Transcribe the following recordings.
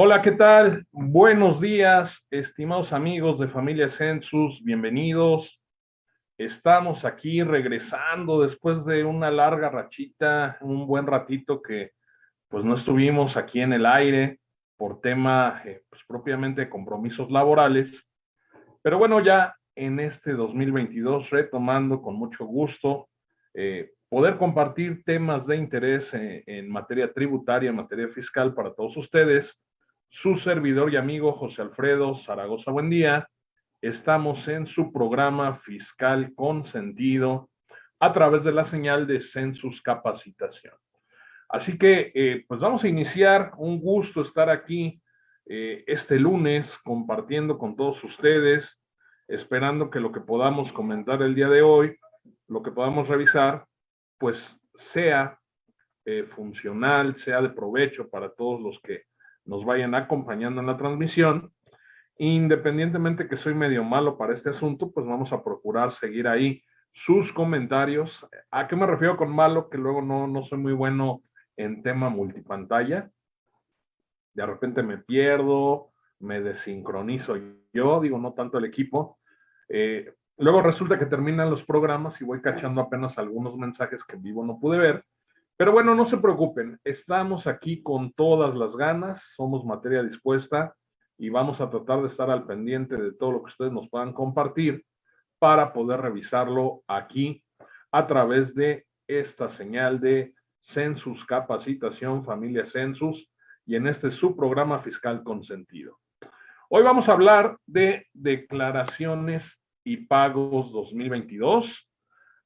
Hola, ¿qué tal? Buenos días, estimados amigos de Familia Census, bienvenidos. Estamos aquí regresando después de una larga rachita, un buen ratito que pues no estuvimos aquí en el aire por tema eh, pues, propiamente de compromisos laborales. Pero bueno, ya en este 2022 retomando con mucho gusto eh, poder compartir temas de interés en, en materia tributaria, en materia fiscal para todos ustedes su servidor y amigo José Alfredo Zaragoza Buen día. Estamos en su programa Fiscal con Sentido a través de la señal de Census Capacitación. Así que, eh, pues vamos a iniciar. Un gusto estar aquí eh, este lunes compartiendo con todos ustedes, esperando que lo que podamos comentar el día de hoy, lo que podamos revisar, pues sea eh, funcional, sea de provecho para todos los que nos vayan acompañando en la transmisión. Independientemente que soy medio malo para este asunto, pues vamos a procurar seguir ahí sus comentarios. ¿A qué me refiero con malo? Que luego no, no soy muy bueno en tema multipantalla. De repente me pierdo, me desincronizo yo, digo, no tanto el equipo. Eh, luego resulta que terminan los programas y voy cachando apenas algunos mensajes que en vivo no pude ver. Pero bueno, no se preocupen, estamos aquí con todas las ganas, somos materia dispuesta y vamos a tratar de estar al pendiente de todo lo que ustedes nos puedan compartir para poder revisarlo aquí a través de esta señal de Census Capacitación Familia Census y en este su programa fiscal con sentido. Hoy vamos a hablar de declaraciones y pagos 2022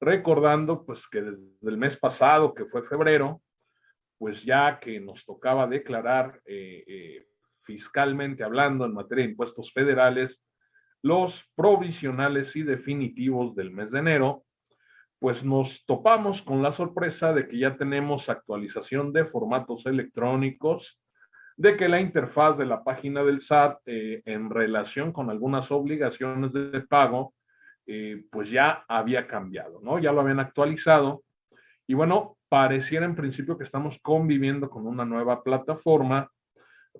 recordando pues que desde el mes pasado, que fue febrero, pues ya que nos tocaba declarar eh, eh, fiscalmente hablando en materia de impuestos federales, los provisionales y definitivos del mes de enero, pues nos topamos con la sorpresa de que ya tenemos actualización de formatos electrónicos, de que la interfaz de la página del SAT eh, en relación con algunas obligaciones de pago eh, pues ya había cambiado, ¿no? Ya lo habían actualizado. Y bueno, pareciera en principio que estamos conviviendo con una nueva plataforma.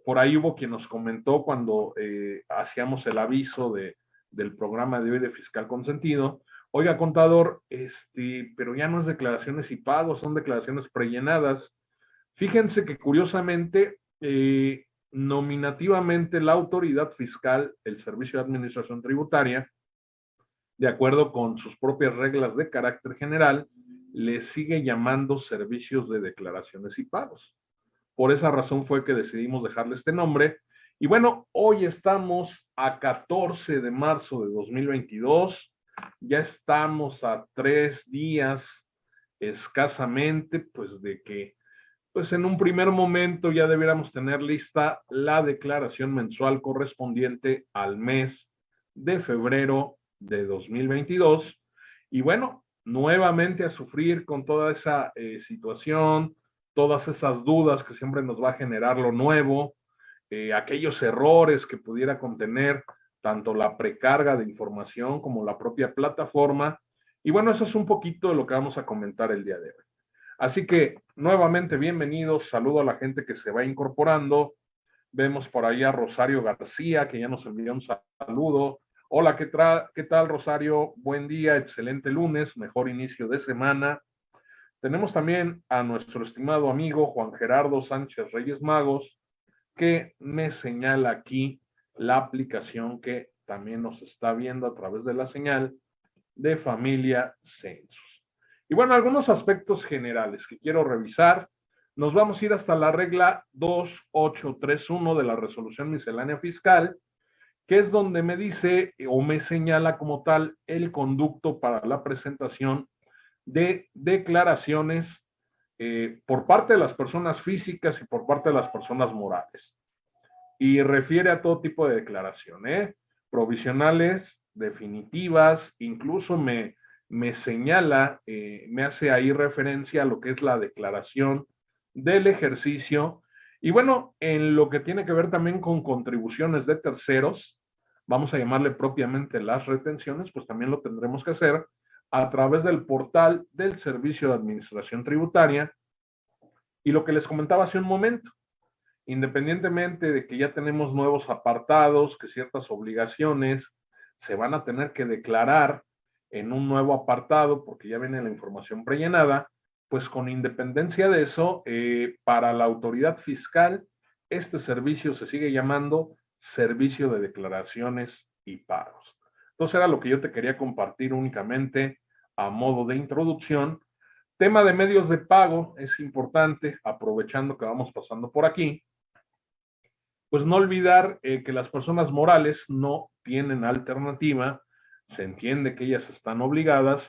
Por ahí hubo quien nos comentó cuando eh, hacíamos el aviso de, del programa de hoy de fiscal consentido. Oiga, contador, este, pero ya no es declaraciones y pagos, son declaraciones prellenadas. Fíjense que curiosamente, eh, nominativamente la autoridad fiscal, el Servicio de Administración Tributaria, de acuerdo con sus propias reglas de carácter general, le sigue llamando servicios de declaraciones y pagos. Por esa razón fue que decidimos dejarle este nombre. Y bueno, hoy estamos a 14 de marzo de 2022. Ya estamos a tres días escasamente, pues de que, pues en un primer momento ya debiéramos tener lista la declaración mensual correspondiente al mes de febrero de 2022. Y bueno, nuevamente a sufrir con toda esa eh, situación, todas esas dudas que siempre nos va a generar lo nuevo, eh, aquellos errores que pudiera contener tanto la precarga de información como la propia plataforma. Y bueno, eso es un poquito de lo que vamos a comentar el día de hoy. Así que nuevamente bienvenidos, saludo a la gente que se va incorporando. Vemos por ahí a Rosario García, que ya nos envió un saludo. Hola, ¿qué, ¿qué tal Rosario? Buen día, excelente lunes, mejor inicio de semana. Tenemos también a nuestro estimado amigo Juan Gerardo Sánchez Reyes Magos, que me señala aquí la aplicación que también nos está viendo a través de la señal de familia Census. Y bueno, algunos aspectos generales que quiero revisar. Nos vamos a ir hasta la regla 2831 de la resolución miscelánea fiscal, que es donde me dice o me señala como tal el conducto para la presentación de declaraciones eh, por parte de las personas físicas y por parte de las personas morales. Y refiere a todo tipo de declaraciones, ¿eh? provisionales, definitivas, incluso me, me señala, eh, me hace ahí referencia a lo que es la declaración del ejercicio y bueno, en lo que tiene que ver también con contribuciones de terceros, vamos a llamarle propiamente las retenciones, pues también lo tendremos que hacer a través del portal del Servicio de Administración Tributaria. Y lo que les comentaba hace un momento, independientemente de que ya tenemos nuevos apartados, que ciertas obligaciones se van a tener que declarar en un nuevo apartado porque ya viene la información prellenada, pues con independencia de eso, eh, para la autoridad fiscal, este servicio se sigue llamando servicio de declaraciones y pagos. Entonces era lo que yo te quería compartir únicamente a modo de introducción. Tema de medios de pago es importante, aprovechando que vamos pasando por aquí, pues no olvidar eh, que las personas morales no tienen alternativa, se entiende que ellas están obligadas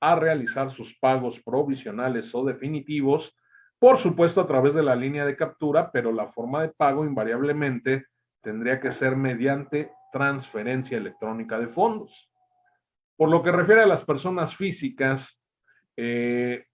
a realizar sus pagos provisionales o definitivos, por supuesto a través de la línea de captura, pero la forma de pago invariablemente tendría que ser mediante transferencia electrónica de fondos. Por lo que refiere a las personas físicas, eh,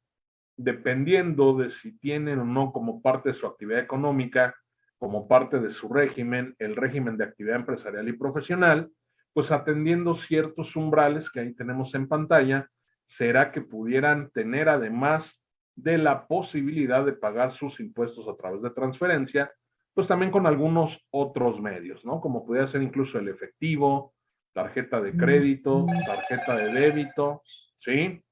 dependiendo de si tienen o no como parte de su actividad económica como parte de su régimen, el régimen de actividad empresarial y profesional, pues atendiendo ciertos umbrales que ahí tenemos en pantalla, será que pudieran tener además de la posibilidad de pagar sus impuestos a través de transferencia, pues también con algunos otros medios, ¿no? Como pudiera ser incluso el efectivo, tarjeta de crédito, tarjeta de débito, ¿sí?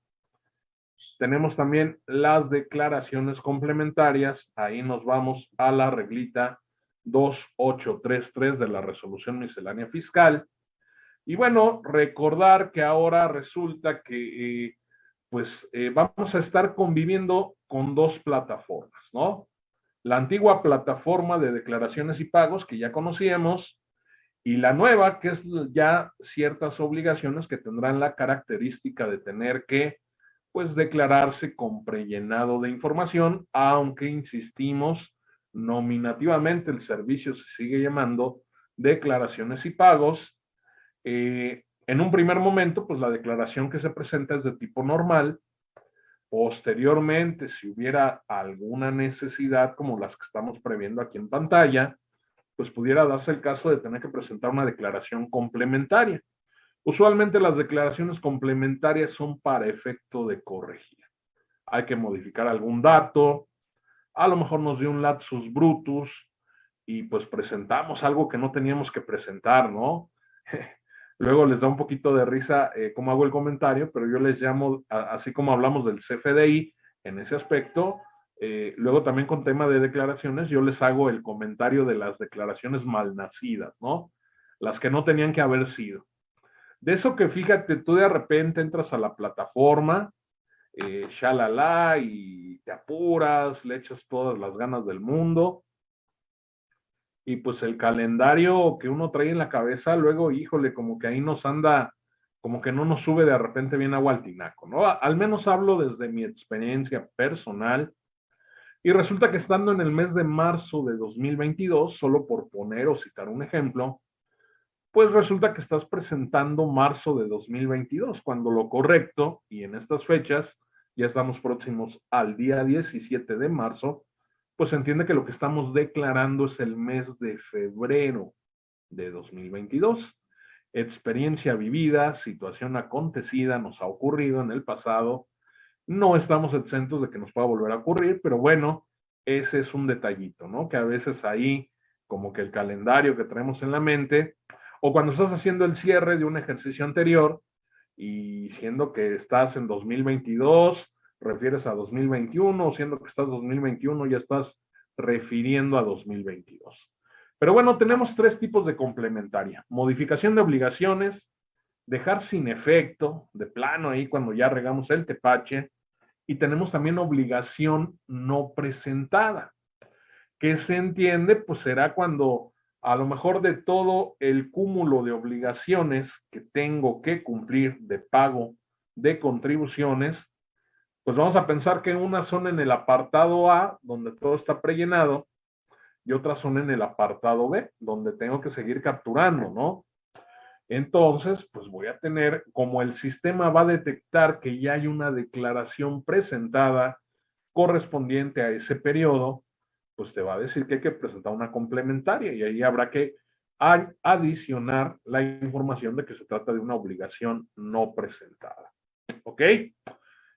Tenemos también las declaraciones complementarias. Ahí nos vamos a la reglita 2833 de la resolución miscelánea fiscal. Y bueno, recordar que ahora resulta que eh, pues eh, vamos a estar conviviendo con dos plataformas, ¿no? La antigua plataforma de declaraciones y pagos que ya conocíamos y la nueva que es ya ciertas obligaciones que tendrán la característica de tener que pues declararse con prellenado de información, aunque insistimos, nominativamente el servicio se sigue llamando declaraciones y pagos. Eh, en un primer momento, pues la declaración que se presenta es de tipo normal. Posteriormente, si hubiera alguna necesidad como las que estamos previendo aquí en pantalla, pues pudiera darse el caso de tener que presentar una declaración complementaria. Usualmente las declaraciones complementarias son para efecto de corregir. Hay que modificar algún dato, a lo mejor nos dio un lapsus brutus y pues presentamos algo que no teníamos que presentar, ¿no? Luego les da un poquito de risa eh, cómo hago el comentario, pero yo les llamo, así como hablamos del CFDI en ese aspecto, eh, luego también con tema de declaraciones, yo les hago el comentario de las declaraciones malnacidas, ¿no? Las que no tenían que haber sido. De eso que fíjate, tú de repente entras a la plataforma, eh, shalala, y te apuras, le echas todas las ganas del mundo. Y pues el calendario que uno trae en la cabeza, luego, híjole, como que ahí nos anda, como que no nos sube de repente bien agua al tinaco, ¿no? Al menos hablo desde mi experiencia personal. Y resulta que estando en el mes de marzo de 2022, solo por poner o citar un ejemplo, pues resulta que estás presentando marzo de 2022, cuando lo correcto, y en estas fechas, ya estamos próximos al día 17 de marzo, pues entiende que lo que estamos declarando es el mes de febrero de 2022. Experiencia vivida, situación acontecida, nos ha ocurrido en el pasado. No estamos exentos de que nos pueda volver a ocurrir, pero bueno, ese es un detallito, ¿no? Que a veces ahí, como que el calendario que tenemos en la mente, o cuando estás haciendo el cierre de un ejercicio anterior y siendo que estás en 2022, refieres a 2021, o siendo que estás en 2021, ya estás refiriendo a 2022. Pero bueno, tenemos tres tipos de complementaria. Modificación de obligaciones, dejar sin efecto, de plano ahí cuando ya regamos el tepache, y tenemos también obligación no presentada, que se entiende, pues será cuando a lo mejor de todo el cúmulo de obligaciones que tengo que cumplir de pago de contribuciones, pues vamos a pensar que unas son en el apartado A, donde todo está prellenado, y otras son en el apartado B, donde tengo que seguir capturando, ¿no? Entonces, pues voy a tener, como el sistema va a detectar que ya hay una declaración presentada correspondiente a ese periodo, pues te va a decir que hay que presentar una complementaria y ahí habrá que adicionar la información de que se trata de una obligación no presentada. ¿Ok?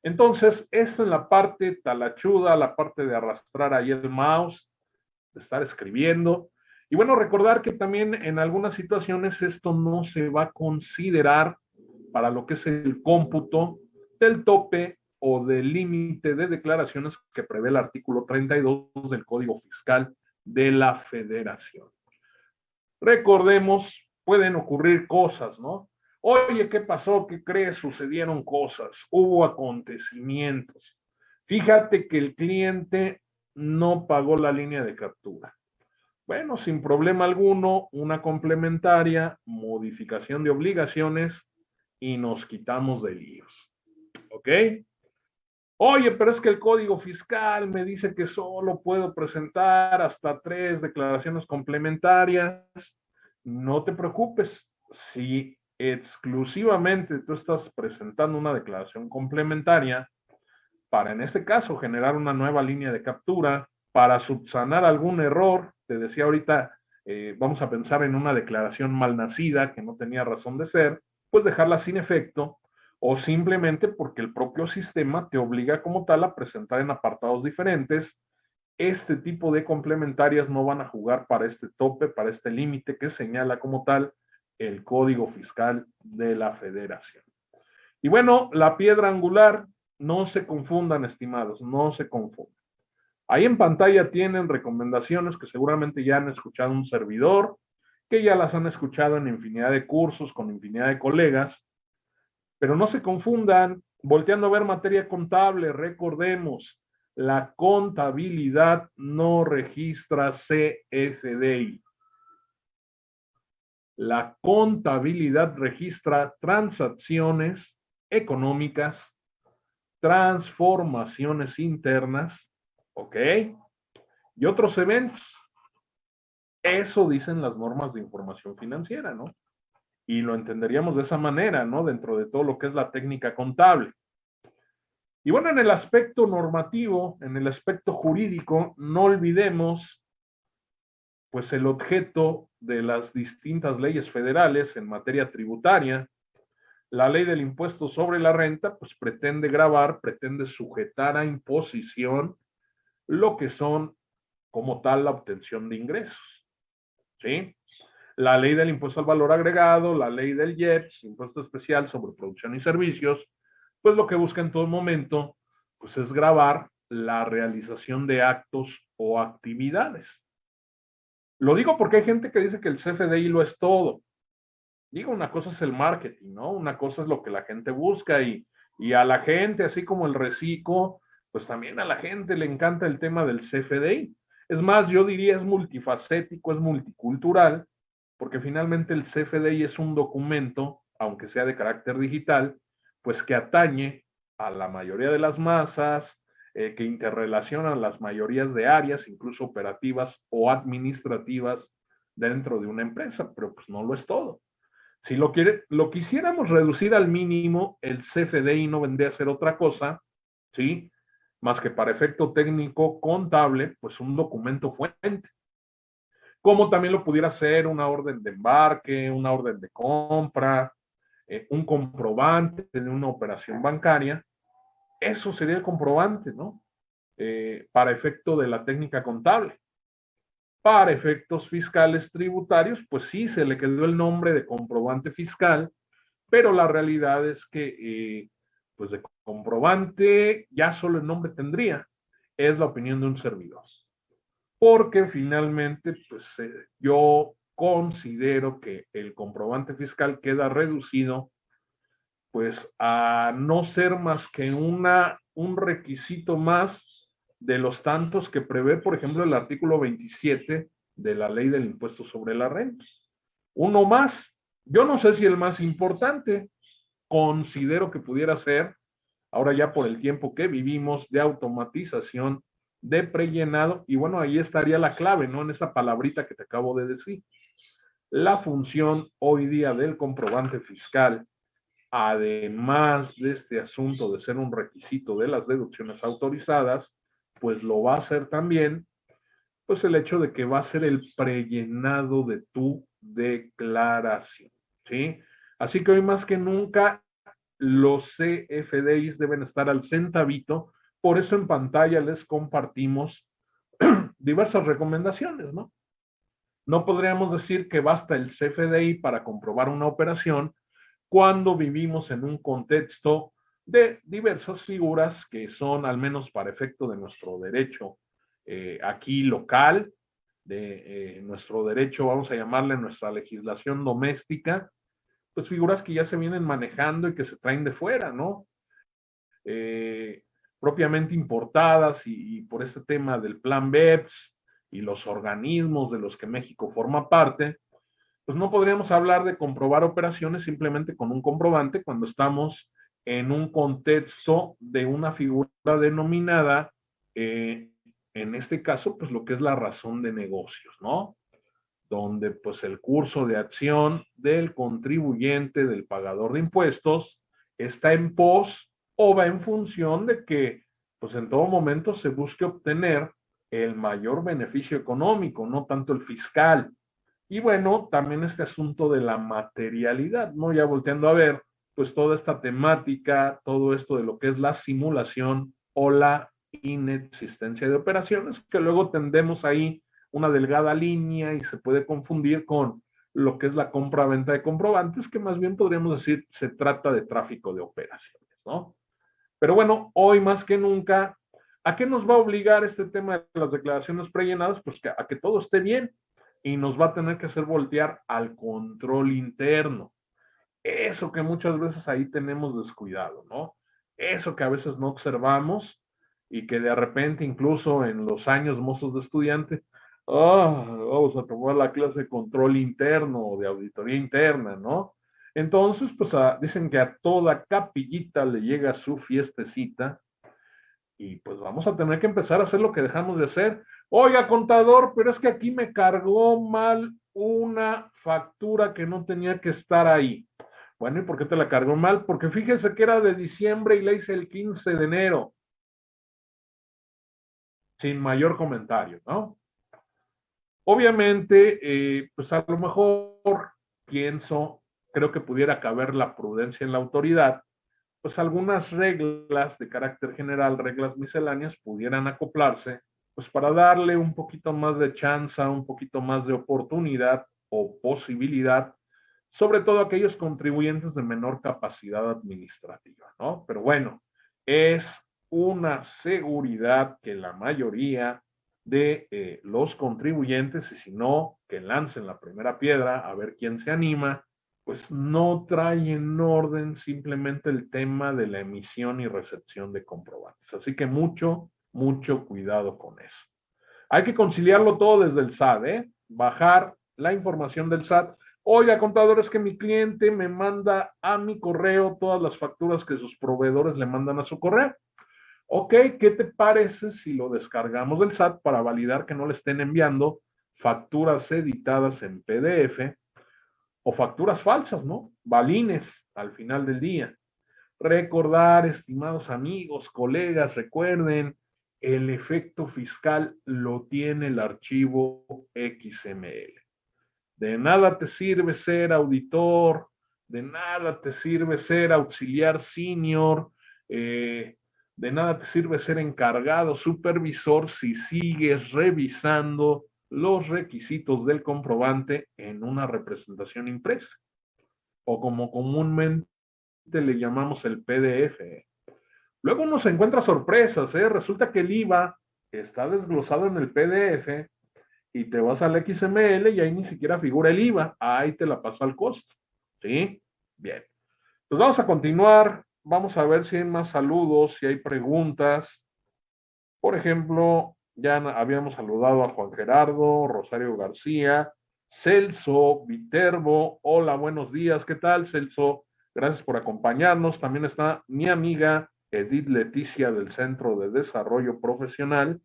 Entonces, esto en la parte talachuda, la parte de arrastrar ahí el mouse, de estar escribiendo. Y bueno, recordar que también en algunas situaciones esto no se va a considerar para lo que es el cómputo del tope o del límite de declaraciones que prevé el artículo 32 del Código Fiscal de la Federación. Recordemos, pueden ocurrir cosas, ¿no? Oye, ¿qué pasó? ¿Qué crees? Sucedieron cosas, hubo acontecimientos. Fíjate que el cliente no pagó la línea de captura. Bueno, sin problema alguno, una complementaria, modificación de obligaciones y nos quitamos de líos. ¿Ok? Oye, pero es que el código fiscal me dice que solo puedo presentar hasta tres declaraciones complementarias. No te preocupes. Si exclusivamente tú estás presentando una declaración complementaria, para en este caso generar una nueva línea de captura, para subsanar algún error, te decía ahorita, eh, vamos a pensar en una declaración malnacida que no tenía razón de ser, pues dejarla sin efecto o simplemente porque el propio sistema te obliga como tal a presentar en apartados diferentes. Este tipo de complementarias no van a jugar para este tope, para este límite que señala como tal el Código Fiscal de la Federación. Y bueno, la piedra angular, no se confundan, estimados, no se confundan. Ahí en pantalla tienen recomendaciones que seguramente ya han escuchado un servidor, que ya las han escuchado en infinidad de cursos con infinidad de colegas, pero no se confundan, volteando a ver materia contable, recordemos, la contabilidad no registra CFDI. La contabilidad registra transacciones económicas, transformaciones internas, ¿ok? Y otros eventos. Eso dicen las normas de información financiera, ¿no? Y lo entenderíamos de esa manera, ¿no? Dentro de todo lo que es la técnica contable. Y bueno, en el aspecto normativo, en el aspecto jurídico, no olvidemos pues el objeto de las distintas leyes federales en materia tributaria, la ley del impuesto sobre la renta, pues pretende grabar, pretende sujetar a imposición lo que son como tal la obtención de ingresos. ¿Sí? La ley del impuesto al valor agregado, la ley del IEPS, impuesto especial sobre producción y servicios, pues lo que busca en todo momento, pues es grabar la realización de actos o actividades. Lo digo porque hay gente que dice que el CFDI lo es todo. Digo, una cosa es el marketing, ¿no? Una cosa es lo que la gente busca y, y a la gente, así como el reciclo, pues también a la gente le encanta el tema del CFDI. Es más, yo diría es multifacético, es multicultural, porque finalmente el CFDI es un documento, aunque sea de carácter digital, pues que atañe a la mayoría de las masas, eh, que interrelacionan las mayorías de áreas, incluso operativas o administrativas dentro de una empresa, pero pues no lo es todo. Si lo, quiere, lo quisiéramos reducir al mínimo, el CFDI no vendría a ser otra cosa, ¿sí? Más que para efecto técnico contable, pues un documento fuente. Como también lo pudiera ser una orden de embarque, una orden de compra, eh, un comprobante de una operación bancaria, eso sería el comprobante, ¿no? Eh, para efecto de la técnica contable. Para efectos fiscales tributarios, pues sí, se le quedó el nombre de comprobante fiscal, pero la realidad es que, eh, pues de comprobante, ya solo el nombre tendría, es la opinión de un servidor. Porque finalmente, pues eh, yo considero que el comprobante fiscal queda reducido pues a no ser más que una, un requisito más de los tantos que prevé, por ejemplo, el artículo 27 de la ley del impuesto sobre la renta. Uno más, yo no sé si el más importante, considero que pudiera ser, ahora ya por el tiempo que vivimos, de automatización, de prellenado, y bueno, ahí estaría la clave, ¿no? En esa palabrita que te acabo de decir. La función hoy día del comprobante fiscal además de este asunto de ser un requisito de las deducciones autorizadas, pues lo va a ser también, pues el hecho de que va a ser el prellenado de tu declaración, ¿sí? Así que hoy más que nunca los CFDIs deben estar al centavito, por eso en pantalla les compartimos diversas recomendaciones, ¿no? No podríamos decir que basta el CFDI para comprobar una operación cuando vivimos en un contexto de diversas figuras que son, al menos para efecto de nuestro derecho eh, aquí local, de eh, nuestro derecho, vamos a llamarle nuestra legislación doméstica, pues figuras que ya se vienen manejando y que se traen de fuera, ¿no? Eh, propiamente importadas y, por este tema del plan BEPS y los organismos de los que México forma parte, pues no podríamos hablar de comprobar operaciones simplemente con un comprobante cuando estamos en un contexto de una figura denominada, eh, en este caso, pues lo que es la razón de negocios, ¿no? Donde pues el curso de acción del contribuyente, del pagador de impuestos, está en pos o va en función de que pues en todo momento se busque obtener el mayor beneficio económico, no tanto el fiscal. Y bueno, también este asunto de la materialidad, ¿no? Ya volteando a ver, pues toda esta temática, todo esto de lo que es la simulación o la inexistencia de operaciones, que luego tendemos ahí una delgada línea y se puede confundir con lo que es la compra-venta de comprobantes, que más bien podríamos decir se trata de tráfico de operaciones, ¿no? Pero bueno, hoy más que nunca, ¿a qué nos va a obligar este tema de las declaraciones prellenadas? Pues que, a que todo esté bien y nos va a tener que hacer voltear al control interno. Eso que muchas veces ahí tenemos descuidado, ¿no? Eso que a veces no observamos y que de repente incluso en los años mozos de estudiante, ah, vamos a tomar la clase de control interno o de auditoría interna, ¿no? Entonces, pues dicen que a toda capillita le llega su fiestecita y pues vamos a tener que empezar a hacer lo que dejamos de hacer. Oiga, contador, pero es que aquí me cargó mal una factura que no tenía que estar ahí. Bueno, ¿y por qué te la cargó mal? Porque fíjese que era de diciembre y la hice el 15 de enero. Sin mayor comentario, ¿no? Obviamente, eh, pues a lo mejor pienso, creo que pudiera caber la prudencia en la autoridad, pues algunas reglas de carácter general, reglas misceláneas, pudieran acoplarse, pues para darle un poquito más de chance, un poquito más de oportunidad o posibilidad sobre todo aquellos contribuyentes de menor capacidad administrativa, ¿no? Pero bueno, es una seguridad que la mayoría de eh, los contribuyentes, y si no, que lancen la primera piedra a ver quién se anima, pues no trae en orden simplemente el tema de la emisión y recepción de comprobantes. Así que mucho, mucho cuidado con eso. Hay que conciliarlo todo desde el SAT, ¿eh? Bajar la información del SAT Oiga, contador, es que mi cliente me manda a mi correo todas las facturas que sus proveedores le mandan a su correo. Ok, ¿qué te parece si lo descargamos del SAT para validar que no le estén enviando facturas editadas en PDF o facturas falsas, ¿no? Balines al final del día. Recordar, estimados amigos, colegas, recuerden, el efecto fiscal lo tiene el archivo XML. De nada te sirve ser auditor, de nada te sirve ser auxiliar senior, eh, de nada te sirve ser encargado, supervisor, si sigues revisando los requisitos del comprobante en una representación impresa, o como comúnmente le llamamos el PDF. Luego uno se encuentra sorpresas, ¿eh? resulta que el IVA está desglosado en el PDF y te vas al XML y ahí ni siquiera figura el IVA, ahí te la paso al costo. ¿Sí? Bien. Pues vamos a continuar, vamos a ver si hay más saludos, si hay preguntas. Por ejemplo, ya habíamos saludado a Juan Gerardo, Rosario García, Celso, Viterbo. Hola, buenos días. ¿Qué tal, Celso? Gracias por acompañarnos. También está mi amiga Edith Leticia del Centro de Desarrollo Profesional.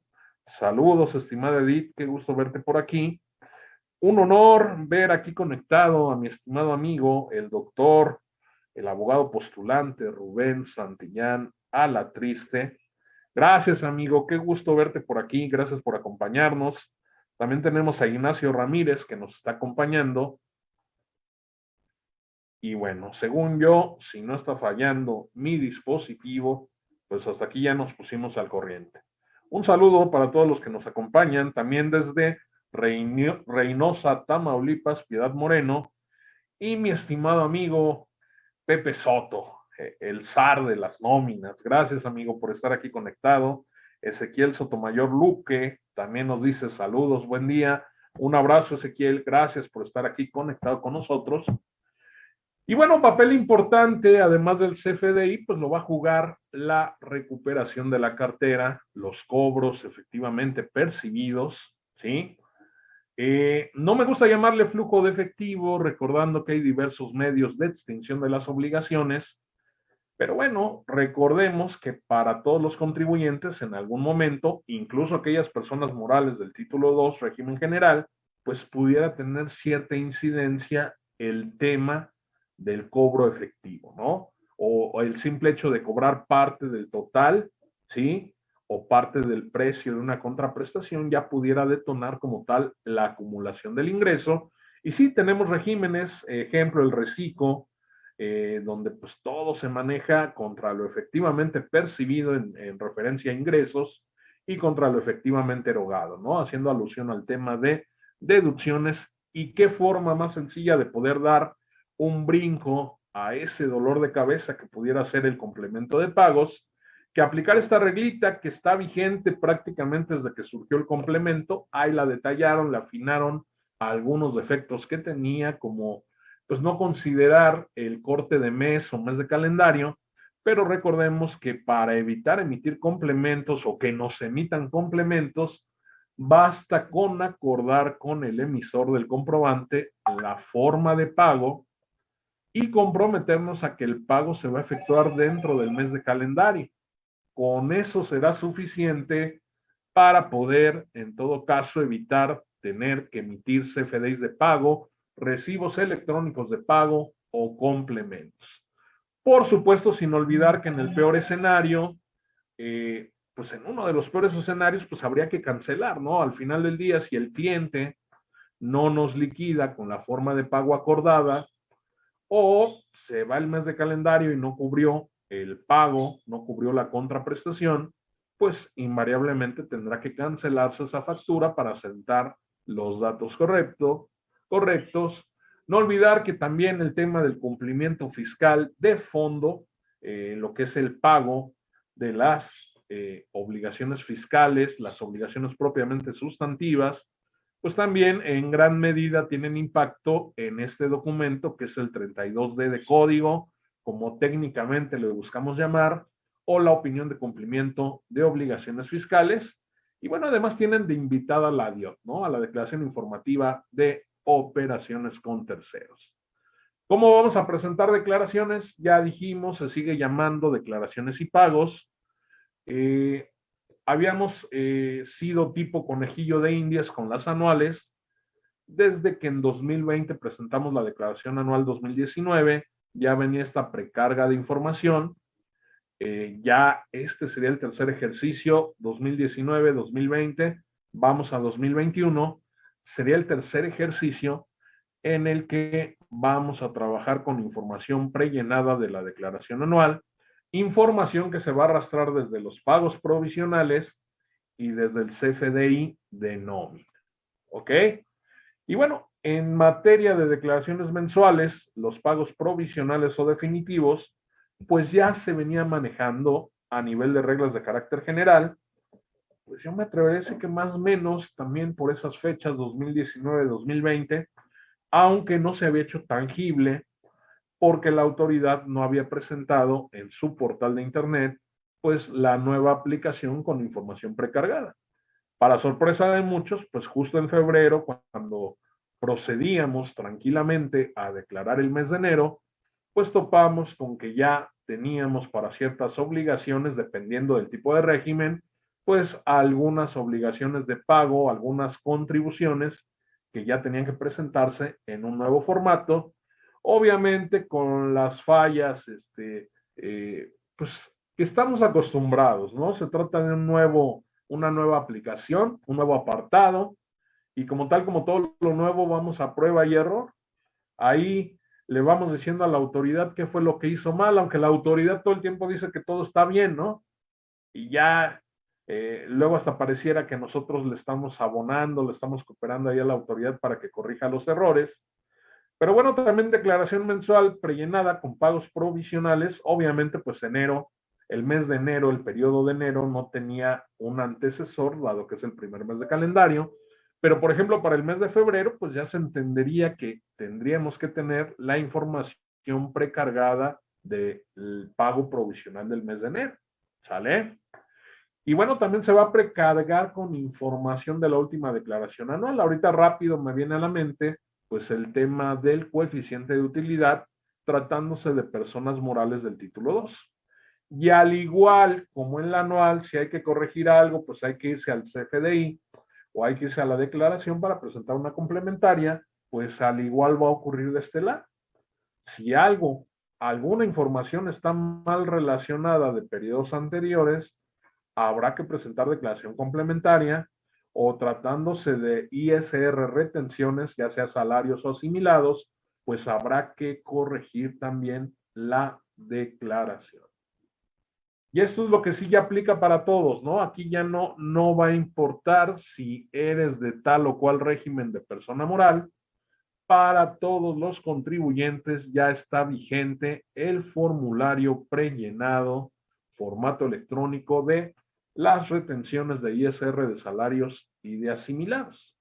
Saludos, estimada Edith, qué gusto verte por aquí. Un honor ver aquí conectado a mi estimado amigo, el doctor, el abogado postulante Rubén Santillán a la triste. Gracias, amigo, qué gusto verte por aquí, gracias por acompañarnos. También tenemos a Ignacio Ramírez que nos está acompañando. Y bueno, según yo, si no está fallando mi dispositivo, pues hasta aquí ya nos pusimos al corriente. Un saludo para todos los que nos acompañan, también desde Reynosa, Tamaulipas, Piedad Moreno, y mi estimado amigo Pepe Soto, eh, el zar de las nóminas. Gracias, amigo, por estar aquí conectado. Ezequiel Sotomayor Luque también nos dice saludos, buen día. Un abrazo, Ezequiel. Gracias por estar aquí conectado con nosotros. Y bueno, papel importante, además del CFDI, pues lo va a jugar la recuperación de la cartera, los cobros efectivamente percibidos, ¿sí? Eh, no me gusta llamarle flujo de efectivo, recordando que hay diversos medios de extinción de las obligaciones, pero bueno, recordemos que para todos los contribuyentes en algún momento, incluso aquellas personas morales del título 2, régimen general, pues pudiera tener cierta incidencia el tema del cobro efectivo, ¿no? O, el simple hecho de cobrar parte del total, ¿sí? O parte del precio de una contraprestación ya pudiera detonar como tal la acumulación del ingreso. Y sí, tenemos regímenes, ejemplo, el reciclo, eh, donde pues todo se maneja contra lo efectivamente percibido en, en, referencia a ingresos y contra lo efectivamente erogado, ¿no? Haciendo alusión al tema de deducciones y qué forma más sencilla de poder dar un brinco a ese dolor de cabeza que pudiera ser el complemento de pagos, que aplicar esta reglita que está vigente prácticamente desde que surgió el complemento, ahí la detallaron, la afinaron a algunos defectos que tenía, como pues no considerar el corte de mes o mes de calendario, pero recordemos que para evitar emitir complementos o que nos emitan complementos, basta con acordar con el emisor del comprobante la forma de pago y comprometernos a que el pago se va a efectuar dentro del mes de calendario. Con eso será suficiente para poder, en todo caso, evitar tener que emitir CFDIs de pago, recibos electrónicos de pago o complementos. Por supuesto, sin olvidar que en el peor escenario, eh, pues en uno de los peores escenarios, pues habría que cancelar, ¿no? Al final del día, si el cliente no nos liquida con la forma de pago acordada, o se va el mes de calendario y no cubrió el pago, no cubrió la contraprestación, pues invariablemente tendrá que cancelarse esa factura para sentar los datos correcto, correctos. No olvidar que también el tema del cumplimiento fiscal de fondo, eh, lo que es el pago de las eh, obligaciones fiscales, las obligaciones propiamente sustantivas, pues también en gran medida tienen impacto en este documento que es el 32D de código, como técnicamente le buscamos llamar, o la opinión de cumplimiento de obligaciones fiscales. Y bueno, además tienen de invitada la DIOT, ¿no? A la declaración informativa de operaciones con terceros. ¿Cómo vamos a presentar declaraciones? Ya dijimos, se sigue llamando declaraciones y pagos. Eh, habíamos eh, sido tipo conejillo de indias con las anuales desde que en 2020 presentamos la declaración anual 2019, ya venía esta precarga de información, eh, ya este sería el tercer ejercicio 2019-2020, vamos a 2021, sería el tercer ejercicio en el que vamos a trabajar con información prellenada de la declaración anual Información que se va a arrastrar desde los pagos provisionales y desde el CFDI de nómina. ¿Ok? Y bueno, en materia de declaraciones mensuales, los pagos provisionales o definitivos, pues ya se venía manejando a nivel de reglas de carácter general, pues yo me atrevería a decir que más o menos también por esas fechas 2019-2020, aunque no se había hecho tangible porque la autoridad no había presentado en su portal de Internet pues la nueva aplicación con información precargada. Para sorpresa de muchos, pues justo en febrero, cuando procedíamos tranquilamente a declarar el mes de enero, pues topamos con que ya teníamos para ciertas obligaciones, dependiendo del tipo de régimen, pues algunas obligaciones de pago, algunas contribuciones que ya tenían que presentarse en un nuevo formato obviamente con las fallas, este, eh, pues que estamos acostumbrados, ¿no? Se trata de un nuevo, una nueva aplicación, un nuevo apartado, y como tal, como todo lo nuevo, vamos a prueba y error. Ahí le vamos diciendo a la autoridad qué fue lo que hizo mal, aunque la autoridad todo el tiempo dice que todo está bien, ¿no? Y ya Eh, luego hasta pareciera que nosotros le estamos abonando, le estamos cooperando ahí a la autoridad para que corrija los errores. Pero bueno, también declaración mensual prellenada con pagos provisionales. Obviamente, pues enero, el mes de enero, el periodo de enero no tenía un antecesor, dado que es el primer mes de calendario. Pero, por ejemplo, para el mes de febrero, pues ya se entendería que tendríamos que tener la información precargada del pago provisional del mes de enero. ¿Sale? Y bueno, también se va a precargar con información de la última declaración anual. Ahorita rápido me viene a la mente, pues el tema del coeficiente de utilidad tratándose de personas morales del título 2. Y al igual como en la anual, si hay que corregir algo, pues hay que irse al CFDI o hay que irse a la declaración para presentar una complementaria, pues al igual va a ocurrir de este lado. Si algo, alguna información está mal relacionada de periodos anteriores, habrá que presentar declaración complementaria o tratándose de ISR retenciones, ya sea salarios o asimilados, pues habrá que corregir también la declaración. Y esto es lo que sí ya aplica para todos, ¿no? Aquí ya no, no va a importar si eres de tal o cual régimen de persona moral. Para todos los contribuyentes ya está vigente el formulario prellenado, formato electrónico de las retenciones de ISR de salarios y de asimilados.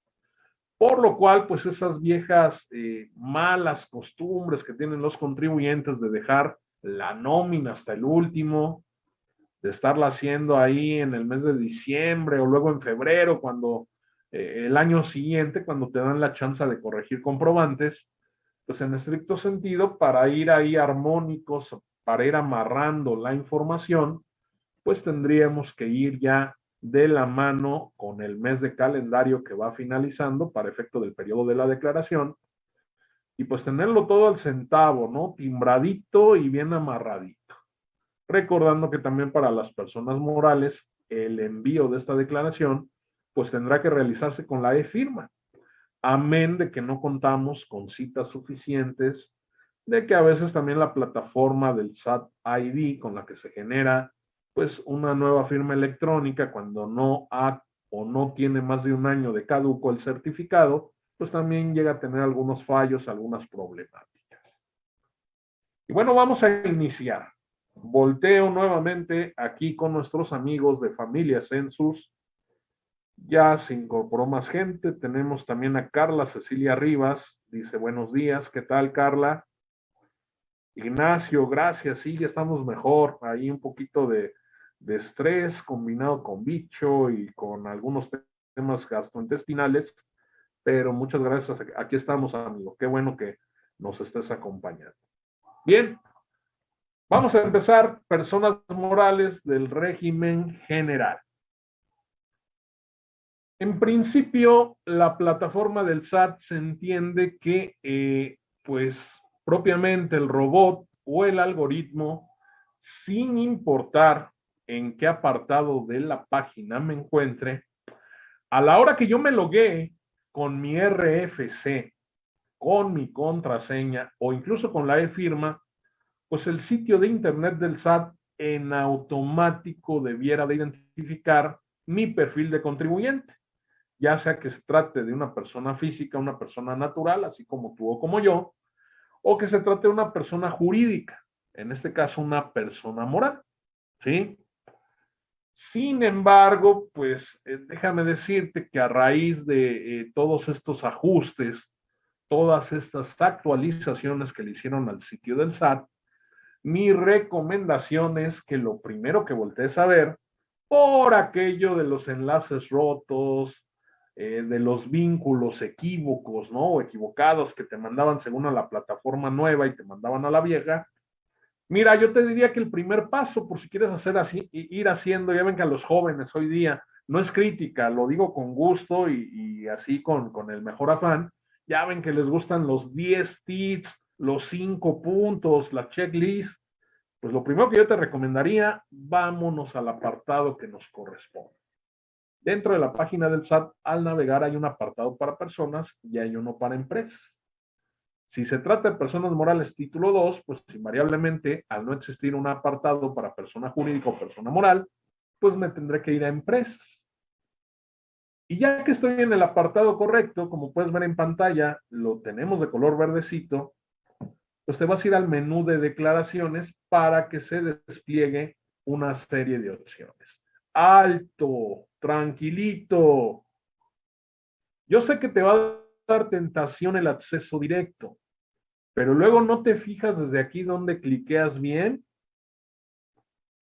Por lo cual, pues esas viejas eh, malas costumbres que tienen los contribuyentes de dejar la nómina hasta el último, de estarla haciendo ahí en el mes de diciembre o luego en febrero, cuando eh, el año siguiente, cuando te dan la chance de corregir comprobantes, pues en estricto sentido, para ir ahí armónicos, para ir amarrando la información, pues tendríamos que ir ya de la mano con el mes de calendario que va finalizando para efecto del periodo de la declaración y pues tenerlo todo al centavo, ¿no? Timbradito y bien amarradito. Recordando que también para las personas morales, el envío de esta declaración, pues tendrá que realizarse con la e-firma. Amén de que no contamos con citas suficientes, de que a veces también la plataforma del SAT ID con la que se genera pues una nueva firma electrónica cuando no ha o no tiene más de un año de caduco el certificado, pues también llega a tener algunos fallos, algunas problemáticas. Y bueno, vamos a iniciar. Volteo nuevamente aquí con nuestros amigos de Familia Census. Ya se incorporó más gente. Tenemos también a Carla Cecilia Rivas. Dice, buenos días. ¿Qué tal, Carla? Ignacio, gracias. Sí, ya estamos mejor. Ahí un poquito de, de estrés combinado con bicho y con algunos temas gastrointestinales. Pero muchas gracias. Aquí estamos, amigo. Qué bueno que nos estés acompañando. Bien, Vamos a empezar, personas morales del régimen general. En principio, la plataforma del SAT se entiende que, eh, pues, propiamente el robot o el algoritmo, sin importar en qué apartado de la página me encuentre, a la hora que yo me logué con mi RFC, con mi contraseña o incluso con la e-firma, pues el sitio de internet del SAT en automático debiera de identificar mi perfil de contribuyente, ya sea que se trate de una persona física, una persona natural, así como tú o como yo, o que se trate de una persona jurídica, en este caso una persona moral, ¿sí? Sin embargo, pues eh, déjame decirte que a raíz de eh, todos estos ajustes, todas estas actualizaciones que le hicieron al sitio del SAT, mi recomendación es que lo primero que voltees a ver, por aquello de los enlaces rotos, eh, de los vínculos equívocos, ¿no? O equivocados que te mandaban según a la plataforma nueva y te mandaban a la vieja. Mira, yo te diría que el primer paso, por si quieres hacer así, ir haciendo, ya ven que a los jóvenes hoy día, no es crítica, lo digo con gusto y, así con, con el mejor afán, ya ven que les gustan los 10 tips, los cinco puntos, la checklist, pues lo primero que yo te recomendaría, vámonos al apartado que nos corresponde. Dentro de la página del SAT, al navegar hay un apartado para personas y hay uno para empresas. Si se trata de personas morales título 2, pues invariablemente, al no existir un apartado para persona jurídica o persona moral, pues me tendré que ir a empresas. Y ya que estoy en el apartado correcto, como puedes ver en pantalla, lo tenemos de color verdecito, pues te vas a ir al menú de declaraciones para que se despliegue una serie de opciones. Alto, tranquilito. Yo sé que te va a tentación el acceso directo, pero luego no te fijas desde aquí donde cliqueas bien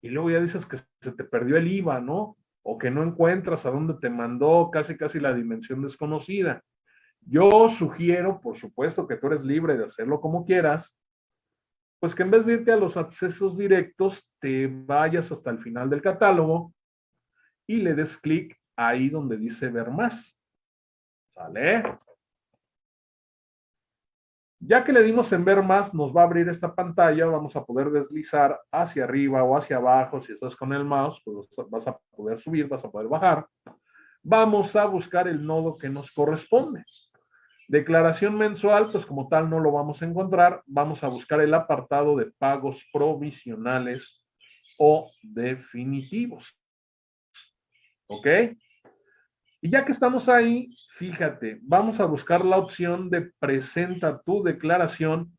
y luego ya dices que se te perdió el IVA, ¿no? O que no encuentras a dónde te mandó casi casi la dimensión desconocida. Yo sugiero, por supuesto, que tú eres libre de hacerlo como quieras, pues que en vez de irte a los accesos directos, te vayas hasta el final del catálogo y le des clic ahí donde dice ver más. ¿Sale? Ya que le dimos en ver más, nos va a abrir esta pantalla, vamos a poder deslizar hacia arriba o hacia abajo, si estás con el mouse, pues vas a poder subir, vas a poder bajar. Vamos a buscar el nodo que nos corresponde. Declaración mensual, pues como tal no lo vamos a encontrar, vamos a buscar el apartado de pagos provisionales o definitivos. ¿Ok? Y ya que estamos ahí, fíjate, vamos a buscar la opción de presenta tu declaración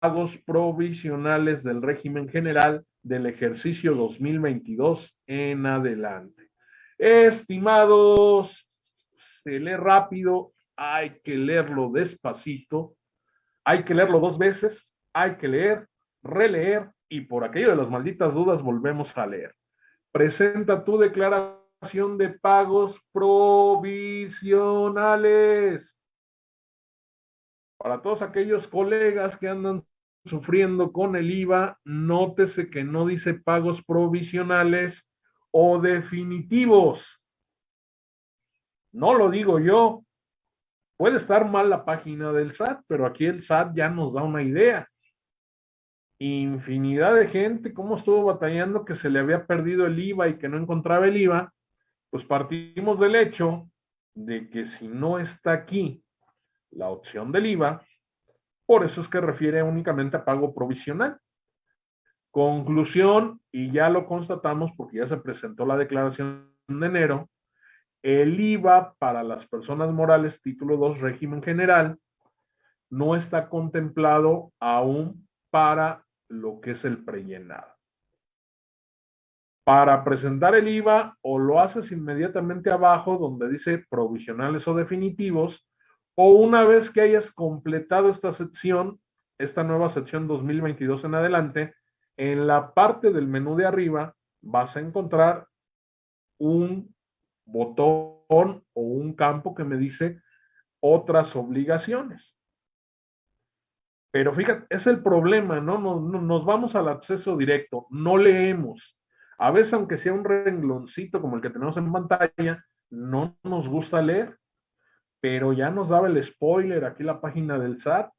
pagos provisionales del régimen general del ejercicio 2022 en adelante. Estimados, se lee rápido, hay que leerlo despacito, hay que leerlo dos veces, hay que leer, releer y por aquello de las malditas dudas volvemos a leer. Presenta tu declaración de pagos provisionales. Para todos aquellos colegas que andan sufriendo con el IVA, nótese que no dice pagos provisionales o definitivos. No lo digo yo. Puede estar mal la página del SAT, pero aquí el SAT ya nos da una idea infinidad de gente, cómo estuvo batallando que se le había perdido el IVA y que no encontraba el IVA, pues partimos del hecho de que si no está aquí la opción del IVA, por eso es que refiere únicamente a pago provisional. Conclusión, y ya lo constatamos porque ya se presentó la declaración de enero, el IVA para las personas morales título 2 régimen general no está contemplado aún para lo que es el prellenado. Para presentar el IVA, o lo haces inmediatamente abajo donde dice provisionales o definitivos, o una vez que hayas completado esta sección, esta nueva sección 2022 en adelante, en la parte del menú de arriba vas a encontrar un botón o un campo que me dice otras obligaciones. Pero fíjate, es el problema, ¿no? Nos, vamos al acceso directo, no leemos. A veces, aunque sea un rengloncito como el que tenemos en pantalla, no nos gusta leer, pero ya nos daba el spoiler aquí la página del SAT.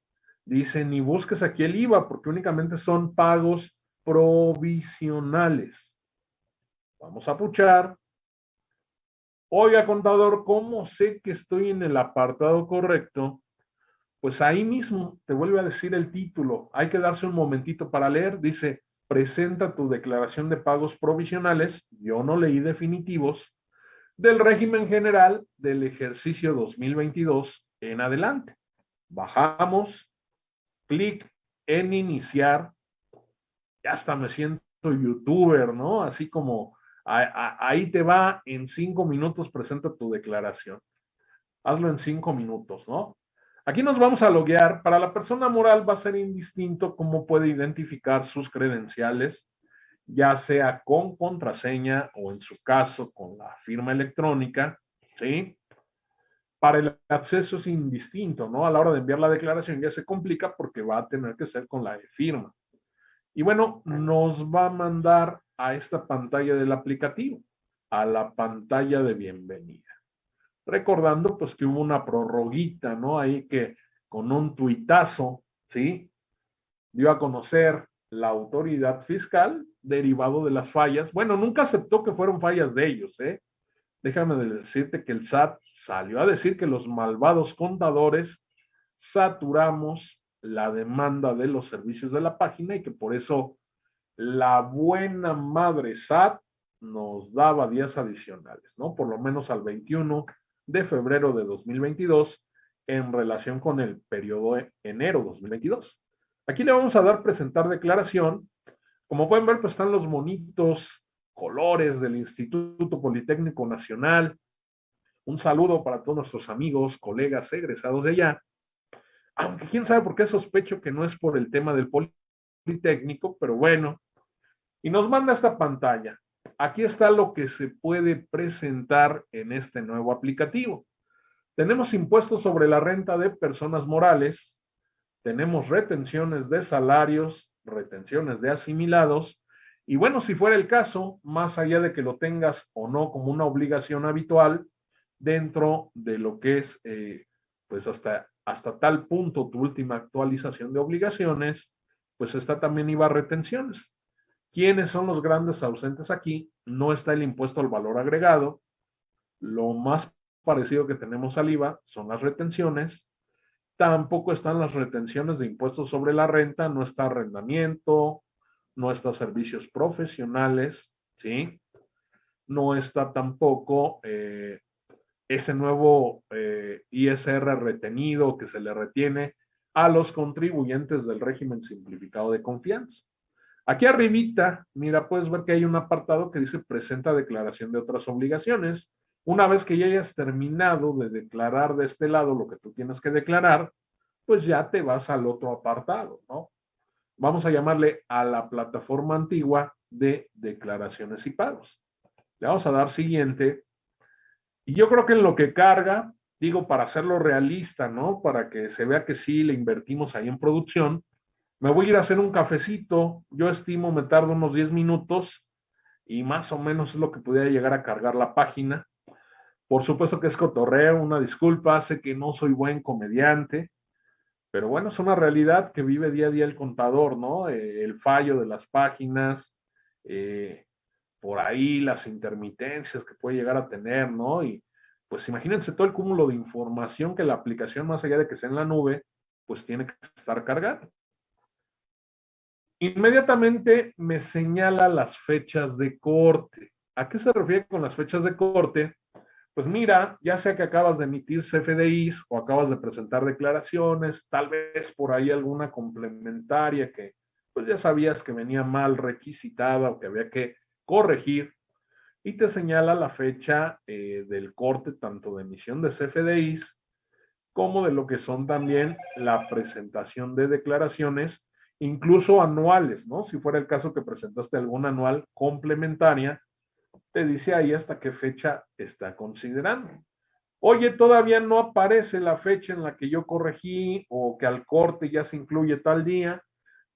Dice, ni busques aquí el IVA, porque únicamente son pagos provisionales. Vamos a puchar. Oiga, contador, ¿cómo sé que estoy en el apartado correcto? Pues ahí mismo te vuelve a decir el título. Hay que darse un momentito para leer. Dice, presenta tu declaración de pagos provisionales, yo no leí definitivos, del régimen general del ejercicio 2022 en adelante. Bajamos, clic en iniciar. Ya hasta me siento youtuber, ¿no? Así como ahí te va, en cinco minutos presenta tu declaración. Hazlo en cinco minutos, ¿no? Aquí nos vamos a loguear. Para la persona moral va a ser indistinto cómo puede identificar sus credenciales, ya sea con contraseña o en su caso con la firma electrónica, ¿sí? Para el acceso es indistinto, ¿no? A la hora de enviar la declaración ya se complica porque va a tener que ser con la firma. Y bueno, nos va a mandar a esta pantalla del aplicativo, a la pantalla de bienvenida recordando pues que hubo una prorroguita, ¿no? Ahí que con un tuitazo, ¿sí? Dio a conocer la autoridad fiscal derivado de las fallas. Bueno, nunca aceptó que fueron fallas de ellos, ¿eh? Déjame decirte que el SAT salió a decir que los malvados contadores saturamos la demanda de los servicios de la página y que por eso la buena madre SAT nos daba días adicionales, ¿no? Por lo menos al 21 de febrero de 2022 en relación con el periodo de enero 2022. Aquí le vamos a dar presentar declaración. Como pueden ver, pues están los bonitos colores del Instituto Politécnico Nacional. Un saludo para todos nuestros amigos, colegas egresados de allá. Aunque quién sabe por qué sospecho que no es por el tema del Politécnico, pero bueno. Y nos manda esta pantalla. Aquí está lo que se puede presentar en este nuevo aplicativo. Tenemos impuestos sobre la renta de personas morales, tenemos retenciones de salarios, retenciones de asimilados, y bueno, si fuera el caso, más allá de que lo tengas o no como una obligación habitual, dentro de lo que es, eh, pues hasta, hasta tal punto tu última actualización de obligaciones, pues está también IVA retenciones. ¿Quiénes son los grandes ausentes aquí? No está el impuesto al valor agregado. Lo más parecido que tenemos al IVA son las retenciones. Tampoco están las retenciones de impuestos sobre la renta, no está arrendamiento, no está servicios profesionales, ¿sí? No está tampoco eh, ese nuevo eh, ISR retenido que se le retiene a los contribuyentes del régimen simplificado de confianza. Aquí arribita, mira, puedes ver que hay un apartado que dice presenta declaración de otras obligaciones. Una vez que ya hayas terminado de declarar de este lado lo que tú tienes que declarar, pues ya te vas al otro apartado, ¿no? Vamos a llamarle a la plataforma antigua de declaraciones y pagos. Le vamos a dar siguiente. Y yo creo que en lo que carga, digo, para hacerlo realista, ¿no? Para que se vea que sí le invertimos ahí en producción, me voy a ir a hacer un cafecito, yo estimo me tardo unos 10 minutos y más o menos es lo que pudiera llegar a cargar la página. Por supuesto que es cotorreo, una disculpa, sé que no soy buen comediante, pero bueno, es una realidad que vive día a día el contador, ¿no? Eh, el fallo de las páginas, eh, por ahí las intermitencias que puede llegar a tener, ¿no? Y pues imagínense todo el cúmulo de información que la aplicación, más allá de que sea en la nube, pues tiene que estar cargada. Inmediatamente me señala las fechas de corte. ¿A qué se refiere con las fechas de corte? Pues mira, ya sea que acabas de emitir CFDIs o acabas de presentar declaraciones, tal vez por ahí alguna complementaria que pues ya sabías que venía mal requisitada o que había que corregir, y te señala la fecha eh, del corte tanto de emisión de CFDIs como de lo que son también la presentación de declaraciones incluso anuales, ¿no? Si fuera el caso que presentaste algún anual complementaria, te dice ahí hasta qué fecha está considerando. Oye, todavía no aparece la fecha en la que yo corregí o que al corte ya se incluye tal día.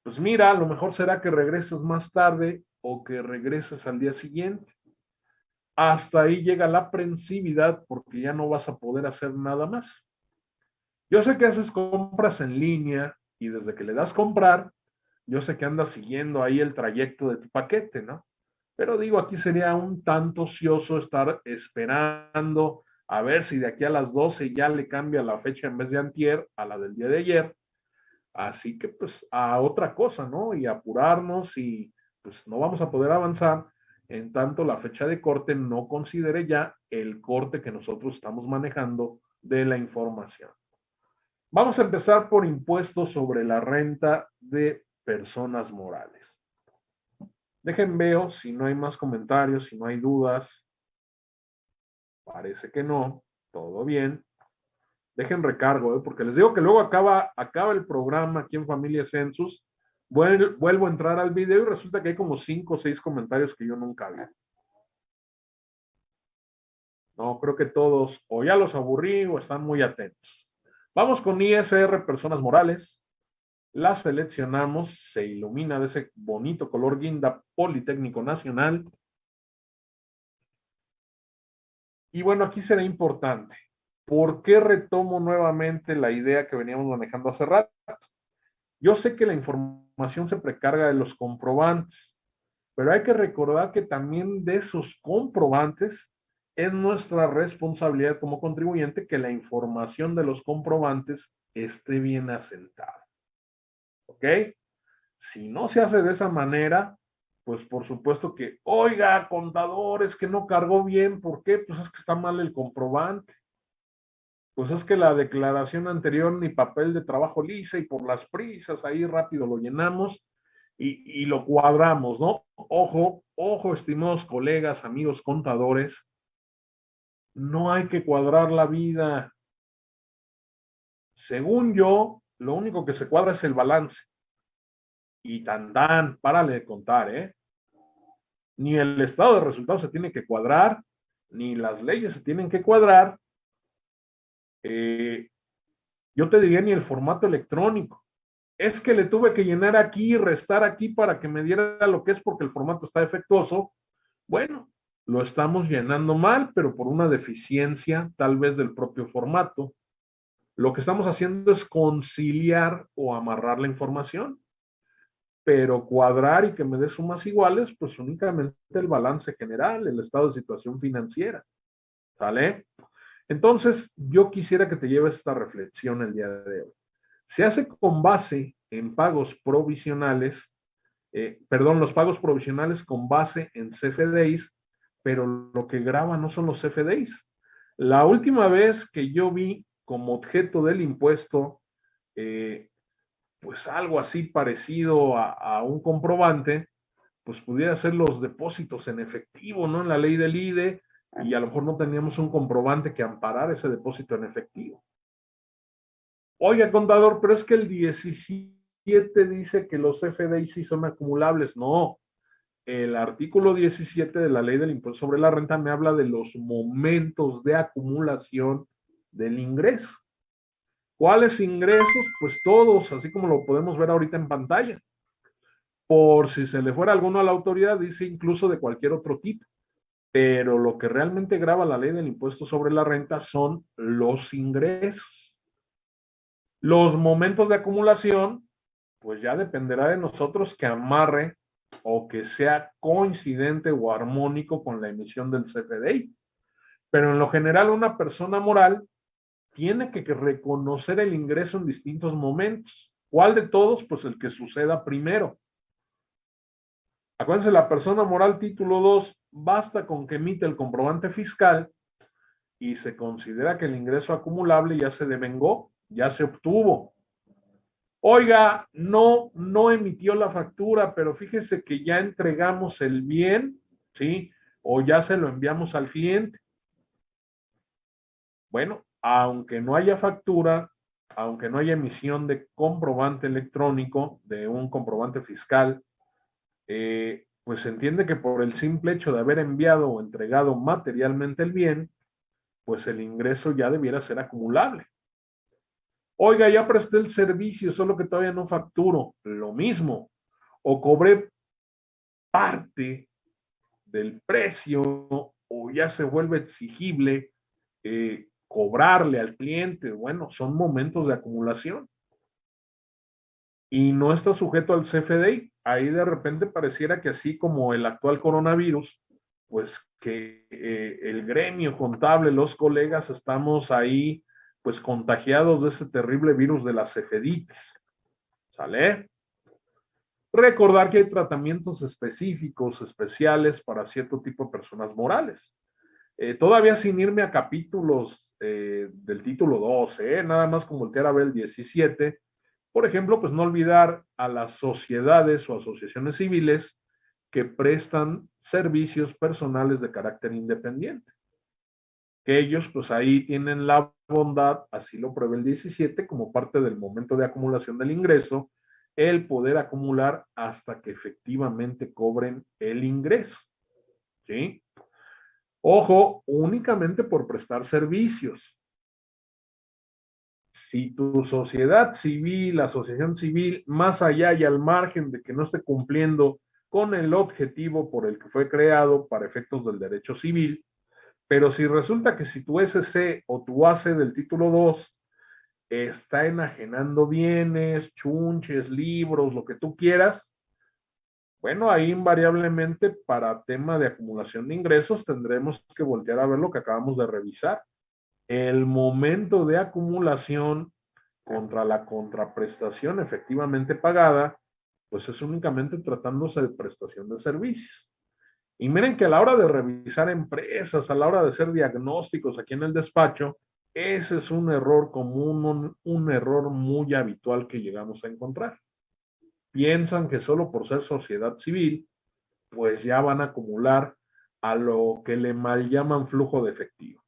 Pues mira, a lo mejor será que regreses más tarde o que regreses al día siguiente. Hasta ahí llega la aprensividad porque ya no vas a poder hacer nada más. Yo sé que haces compras en línea, y desde que le das comprar, yo sé que andas siguiendo ahí el trayecto de tu paquete, ¿no? Pero digo, aquí sería un tanto ocioso estar esperando a ver si de aquí a las 12 ya le cambia la fecha en vez de antier a la del día de ayer. Así que pues a otra cosa, ¿no? Y apurarnos y pues no vamos a poder avanzar en tanto la fecha de corte no considere ya el corte que nosotros estamos manejando de la información. Vamos a empezar por impuestos sobre la renta de personas morales. Dejen veo si no hay más comentarios, si no hay dudas. Parece que no. Todo bien. Dejen recargo, ¿eh? porque les digo que luego acaba, acaba el programa aquí en Familia Census. Vuelvo, a entrar al video y resulta que hay como cinco o seis comentarios que yo nunca vi. No, creo que todos o ya los aburrí o están muy atentos. Vamos con ISR Personas Morales. La seleccionamos, se ilumina de ese bonito color guinda Politécnico Nacional. Y bueno, aquí será importante. ¿Por qué retomo nuevamente la idea que veníamos manejando hace rato? Yo sé que la información se precarga de los comprobantes, pero hay que recordar que también de esos comprobantes es nuestra responsabilidad como contribuyente que la información de los comprobantes esté bien asentada. ¿Ok? Si no se hace de esa manera, pues por supuesto que, oiga, contador, es que no cargó bien, ¿por qué? Pues es que está mal el comprobante. Pues es que la declaración anterior ni papel de trabajo lisa y por las prisas ahí rápido lo llenamos y, y lo cuadramos, ¿no? Ojo, ojo, estimados colegas, amigos contadores, no hay que cuadrar la vida. Según yo, lo único que se cuadra es el balance y tan tan, párale de contar, ¿eh? Ni el estado de resultados se tiene que cuadrar, ni las leyes se tienen que cuadrar. Eh, yo te diría ni el formato electrónico. Es que le tuve que llenar aquí y restar aquí para que me diera lo que es porque el formato está defectuoso. Bueno, lo estamos llenando mal, pero por una deficiencia tal vez del propio formato. Lo que estamos haciendo es conciliar o amarrar la información pero cuadrar y que me dé sumas iguales, pues únicamente el balance general, el estado de situación financiera. ¿Sale? Entonces, yo quisiera que te lleves esta reflexión el día de hoy. Se hace con base en pagos provisionales, eh, perdón, los pagos provisionales con base en CFDIs, pero lo que graba no son los CFDIs. La última vez que yo vi como objeto del impuesto eh, pues algo así parecido a, un comprobante, pues pudiera ser los depósitos en efectivo, ¿no? En la ley del IDE, y a lo mejor no teníamos un comprobante que amparara ese depósito en efectivo. Oiga, contador, pero es que el 17 dice que los FDI sí son acumulables. No, el artículo 17 de la ley del impuesto sobre la renta me habla de los momentos de acumulación del ingreso. ¿Cuáles ingresos? Pues todos, así como lo podemos ver ahorita en pantalla. Por si se le fuera alguno a la autoridad, dice incluso de cualquier otro tipo. Pero lo que realmente graba la ley del impuesto sobre la renta son los ingresos. Los momentos de acumulación, pues ya dependerá de nosotros que amarre o que sea coincidente o armónico con la emisión del CFDI. Pero en lo general, una persona moral tiene que reconocer el ingreso en distintos momentos. ¿Cuál de todos? Pues el que suceda primero. Acuérdense, la persona moral título 2 basta con que emite el comprobante fiscal y se considera que el ingreso acumulable ya se devengó, ya se obtuvo. Oiga, no, no emitió la factura, pero fíjese que ya entregamos el bien, ¿sí? O ya se lo enviamos al cliente. Bueno, aunque no haya factura, aunque no haya emisión de comprobante electrónico, de un comprobante fiscal, eh, pues se entiende que por el simple hecho de haber enviado o entregado materialmente el bien, pues el ingreso ya debiera ser acumulable. Oiga, ya presté el servicio, solo que todavía no facturo. Lo mismo. O cobré parte del precio o ya se vuelve exigible eh, cobrarle al cliente, bueno, son momentos de acumulación. Y no está sujeto al CFDI. Ahí de repente pareciera que así como el actual coronavirus, pues que eh, el gremio contable, los colegas, estamos ahí pues contagiados de ese terrible virus de las CFDIs. ¿Sale? Recordar que hay tratamientos específicos, especiales para cierto tipo de personas morales. Eh, todavía sin irme a capítulos eh, del título 12, ¿eh? nada más con voltear a ver el 17. Por ejemplo, pues no olvidar a las sociedades o asociaciones civiles que prestan servicios personales de carácter independiente. Que ellos pues ahí tienen la bondad, así lo prevé el 17, como parte del momento de acumulación del ingreso, el poder acumular hasta que efectivamente cobren el ingreso. ¿Sí? Ojo, únicamente por prestar servicios. Si tu sociedad civil, asociación civil, más allá y al margen de que no esté cumpliendo con el objetivo por el que fue creado para efectos del derecho civil, pero si resulta que si tu SC o tu AC del título 2 está enajenando bienes, chunches, libros, lo que tú quieras, bueno, ahí invariablemente para tema de acumulación de ingresos tendremos que voltear a ver lo que acabamos de revisar. El momento de acumulación contra la contraprestación efectivamente pagada, pues es únicamente tratándose de prestación de servicios. Y miren que a la hora de revisar empresas, a la hora de hacer diagnósticos aquí en el despacho, ese es un error común, un, un error muy habitual que llegamos a encontrar. Piensan que solo por ser sociedad civil, pues ya van a acumular a lo que le mal llaman flujo de efectivo.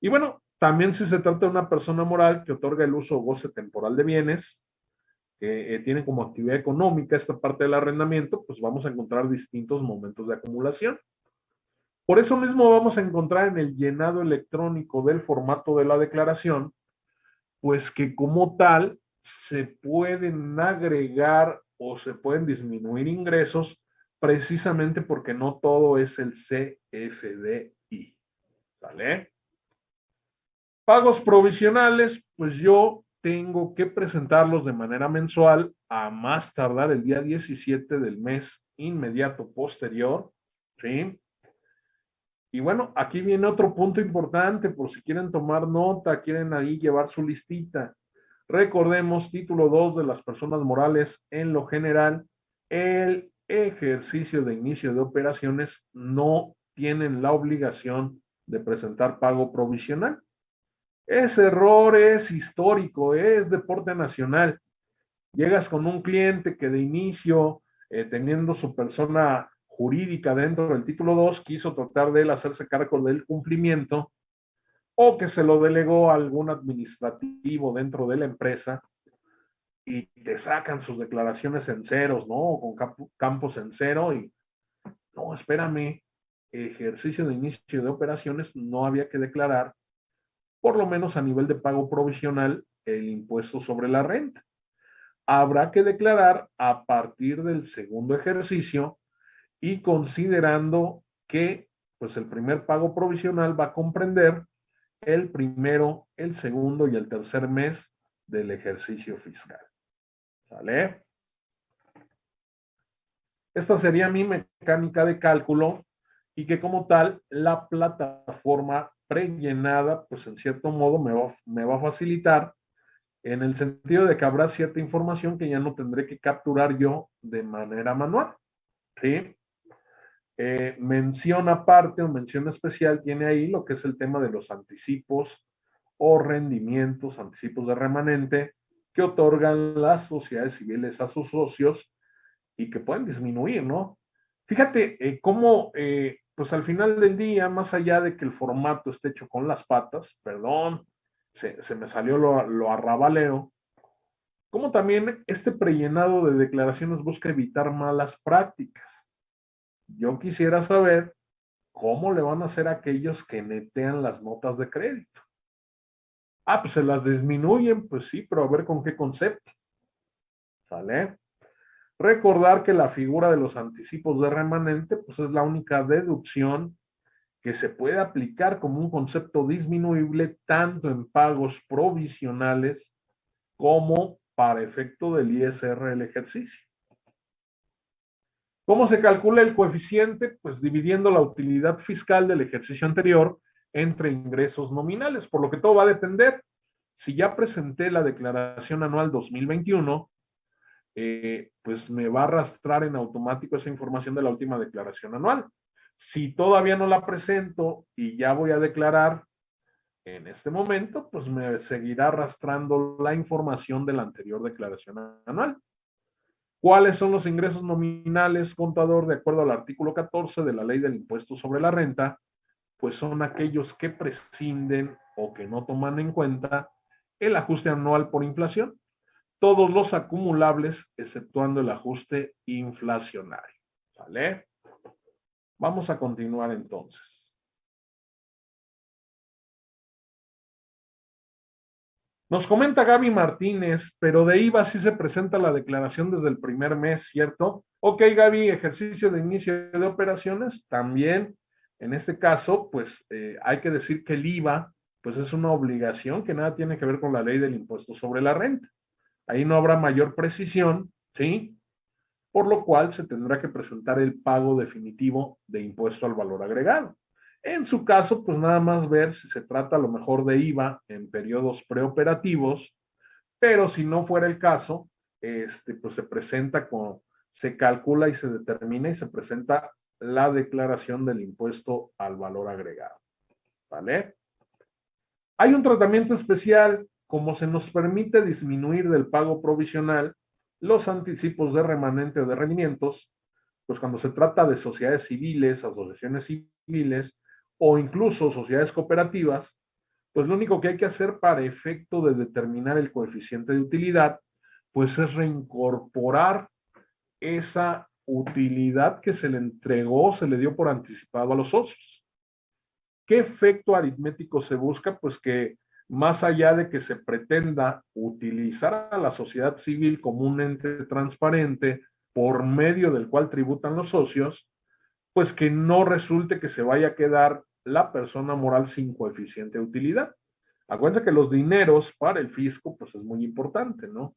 Y bueno, también si se trata de una persona moral que otorga el uso o goce temporal de bienes, que eh, tiene como actividad económica esta parte del arrendamiento, pues vamos a encontrar distintos momentos de acumulación. Por eso mismo vamos a encontrar en el llenado electrónico del formato de la declaración, pues que como tal se pueden agregar o se pueden disminuir ingresos precisamente porque no todo es el CFDI. ¿Sale? Pagos provisionales, pues yo tengo que presentarlos de manera mensual a más tardar el día 17 del mes inmediato posterior, ¿sí? Y bueno, aquí viene otro punto importante por si quieren tomar nota, quieren ahí llevar su listita. Recordemos, título 2 de las personas morales en lo general, el ejercicio de inicio de operaciones no tienen la obligación de presentar pago provisional. Ese error es histórico, es deporte nacional. Llegas con un cliente que de inicio, eh, teniendo su persona jurídica dentro del título 2, quiso tratar de él hacerse cargo del cumplimiento o que se lo delegó a algún administrativo dentro de la empresa y te sacan sus declaraciones en ceros, ¿no? Con campos en cero y, no, espérame, ejercicio de inicio de operaciones no había que declarar, por lo menos a nivel de pago provisional, el impuesto sobre la renta. Habrá que declarar a partir del segundo ejercicio y considerando que pues el primer pago provisional va a comprender el primero, el segundo y el tercer mes del ejercicio fiscal. ¿Sale? Esta sería mi mecánica de cálculo y que como tal la plataforma prellenada, pues en cierto modo me va, a facilitar en el sentido de que habrá cierta información que ya no tendré que capturar yo de manera manual. ¿sí? Eh, mención aparte o mención especial tiene ahí lo que es el tema de los anticipos o rendimientos, anticipos de remanente, que otorgan las sociedades civiles a sus socios y que pueden disminuir, ¿no? Fíjate eh, cómo, eh, pues al final del día, más allá de que el formato esté hecho con las patas, perdón, se, me salió lo, arrabalero, como también este prellenado de declaraciones busca evitar malas prácticas. Yo quisiera saber cómo le van a hacer aquellos que netean las notas de crédito. Ah, pues se las disminuyen, pues sí, pero a ver con qué concepto. ¿Sale? Recordar que la figura de los anticipos de remanente, pues es la única deducción que se puede aplicar como un concepto disminuible tanto en pagos provisionales como para efecto del ISR del ejercicio. ¿Cómo se calcula el coeficiente? Pues dividiendo la utilidad fiscal del ejercicio anterior entre ingresos nominales, por lo que todo va a depender. Si ya presenté la declaración anual 2021, eh, pues me va a arrastrar en automático esa información de la última declaración anual. Si todavía no la presento y ya voy a declarar en este momento, pues me seguirá arrastrando la información de la anterior declaración anual. ¿Cuáles son los ingresos nominales, contador, de acuerdo al artículo 14 de la ley del impuesto sobre la renta? pues son aquellos que prescinden o que no toman en cuenta el ajuste anual por inflación. Todos los acumulables, exceptuando el ajuste inflacionario. ¿Vale? Vamos a continuar entonces. Nos comenta Gaby Martínez, pero de IVA sí se presenta la declaración desde el primer mes, ¿cierto? Ok, Gaby, ejercicio de inicio de operaciones, también en este caso, pues eh, hay que decir que el IVA, pues es una obligación que nada tiene que ver con la ley del impuesto sobre la renta. Ahí no habrá mayor precisión, ¿sí? Por lo cual se tendrá que presentar el pago definitivo de impuesto al valor agregado. En su caso, pues nada más ver si se trata a lo mejor de IVA en periodos preoperativos, pero si no fuera el caso, este, pues se presenta con, se calcula y se determina y se presenta la declaración del impuesto al valor agregado. ¿Vale? Hay un tratamiento especial, como se nos permite disminuir del pago provisional los anticipos de remanente de rendimientos, pues cuando se trata de sociedades civiles, asociaciones civiles o incluso sociedades cooperativas, pues lo único que hay que hacer para efecto de determinar el coeficiente de utilidad, pues es reincorporar esa utilidad que se le entregó, se le dio por anticipado a los socios. ¿Qué efecto aritmético se busca? Pues que más allá de que se pretenda utilizar a la sociedad civil como un ente transparente por medio del cual tributan los socios, pues que no resulte que se vaya a quedar la persona moral sin coeficiente de utilidad. Acuérdense que los dineros para el fisco, pues es muy importante, ¿no?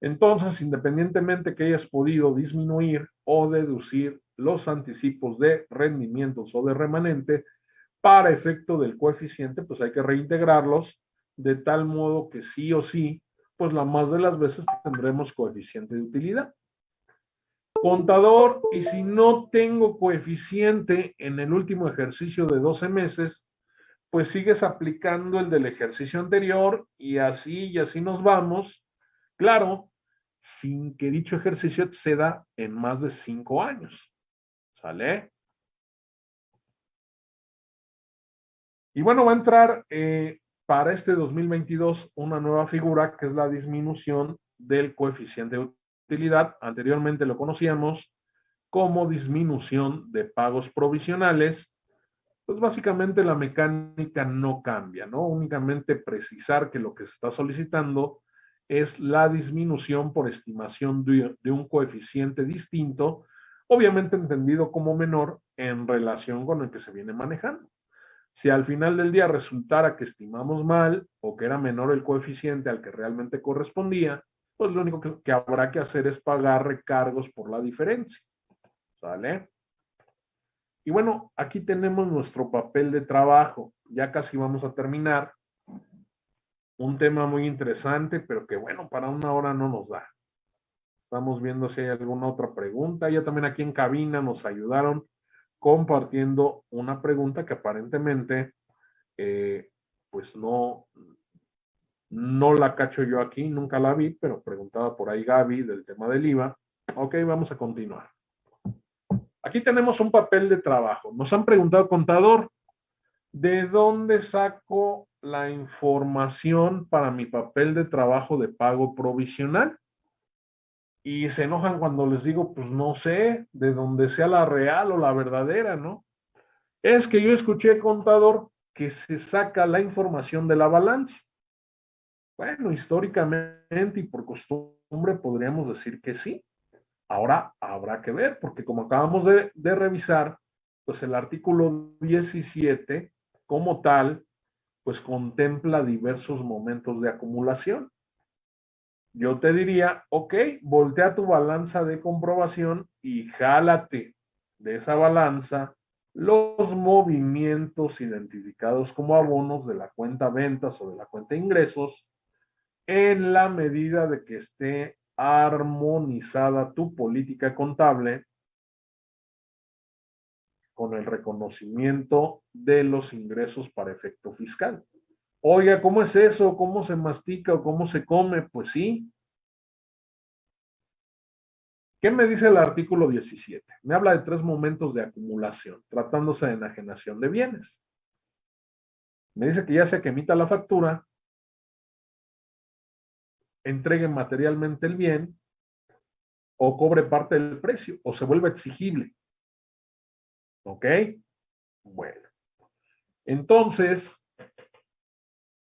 Entonces, independientemente que hayas podido disminuir o deducir los anticipos de rendimientos o de remanente, para efecto del coeficiente, pues hay que reintegrarlos de tal modo que sí o sí, pues la más de las veces tendremos coeficiente de utilidad. Contador, y si no tengo coeficiente en el último ejercicio de 12 meses, pues sigues aplicando el del ejercicio anterior y así y así nos vamos. Claro, sin que dicho ejercicio exceda en más de 5 años. ¿Sale? Y bueno, va a entrar eh, para este 2022 una nueva figura que es la disminución del coeficiente de utilidad. Anteriormente lo conocíamos como disminución de pagos provisionales. Pues básicamente la mecánica no cambia, ¿no? Únicamente precisar que lo que se está solicitando es la disminución por estimación de, de un coeficiente distinto, obviamente entendido como menor en relación con el que se viene manejando. Si al final del día resultara que estimamos mal o que era menor el coeficiente al que realmente correspondía, pues lo único que, habrá que hacer es pagar recargos por la diferencia. ¿Sale? Y bueno, aquí tenemos nuestro papel de trabajo. Ya casi vamos a terminar. Un tema muy interesante, pero que bueno, para una hora no nos da. Estamos viendo si hay alguna otra pregunta. Ya también aquí en cabina nos ayudaron compartiendo una pregunta que aparentemente eh, pues no, no la cacho yo aquí, nunca la vi, pero preguntaba por ahí Gaby del tema del IVA. Ok, vamos a continuar. Aquí tenemos un papel de trabajo. Nos han preguntado, contador, ¿de dónde saco la información para mi papel de trabajo de pago provisional? Y se enojan cuando les digo, pues no sé, de dónde sea la real o la verdadera, ¿no? Es que yo escuché, contador, que se saca la información de la balanza. Bueno, históricamente y por costumbre podríamos decir que sí. Ahora habrá que ver, porque como acabamos de, revisar, pues el artículo 17 como tal, pues contempla diversos momentos de acumulación yo te diría, ok, voltea tu balanza de comprobación y jálate de esa balanza los movimientos identificados como abonos de la cuenta ventas o de la cuenta ingresos en la medida de que esté armonizada tu política contable con el reconocimiento de los ingresos para efecto fiscal. Oiga, ¿cómo es eso? ¿Cómo se mastica o cómo se come? Pues sí. ¿Qué me dice el artículo 17? Me habla de tres momentos de acumulación, tratándose de enajenación de bienes. Me dice que ya sea que emita la factura, entregue materialmente el bien, o cobre parte del precio, o se vuelve exigible. ¿Ok? Bueno. Entonces,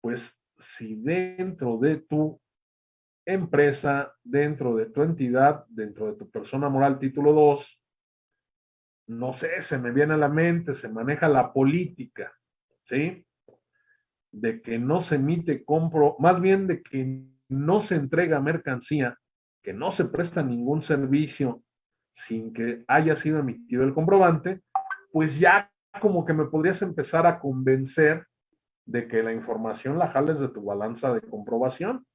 pues si dentro de tu empresa, dentro de tu entidad, dentro de tu persona moral título 2, no sé, se me viene a la mente, se maneja la política, ¿sí? De que no se emite compro, más bien de que no se entrega mercancía, que no se presta ningún servicio sin que haya sido emitido el comprobante, pues ya como que me podrías empezar a convencer de que la información la jales de tu balanza de comprobación.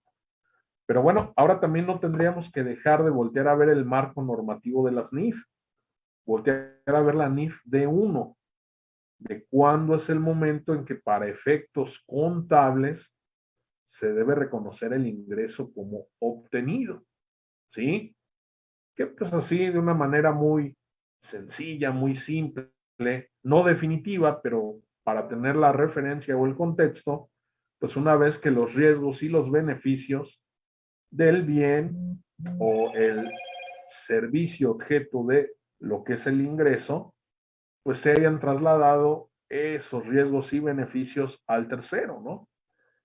Pero bueno, ahora también no tendríamos que dejar de voltear a ver el marco normativo de las NIF, voltear a ver la NIF de 1, de cuándo es el momento en que para efectos contables se debe reconocer el ingreso como obtenido, ¿sí? Que pues así de una manera muy sencilla, muy simple, no definitiva, pero para tener la referencia o el contexto, pues una vez que los riesgos y los beneficios del bien o el servicio objeto de lo que es el ingreso, pues se hayan trasladado esos riesgos y beneficios al tercero, ¿no?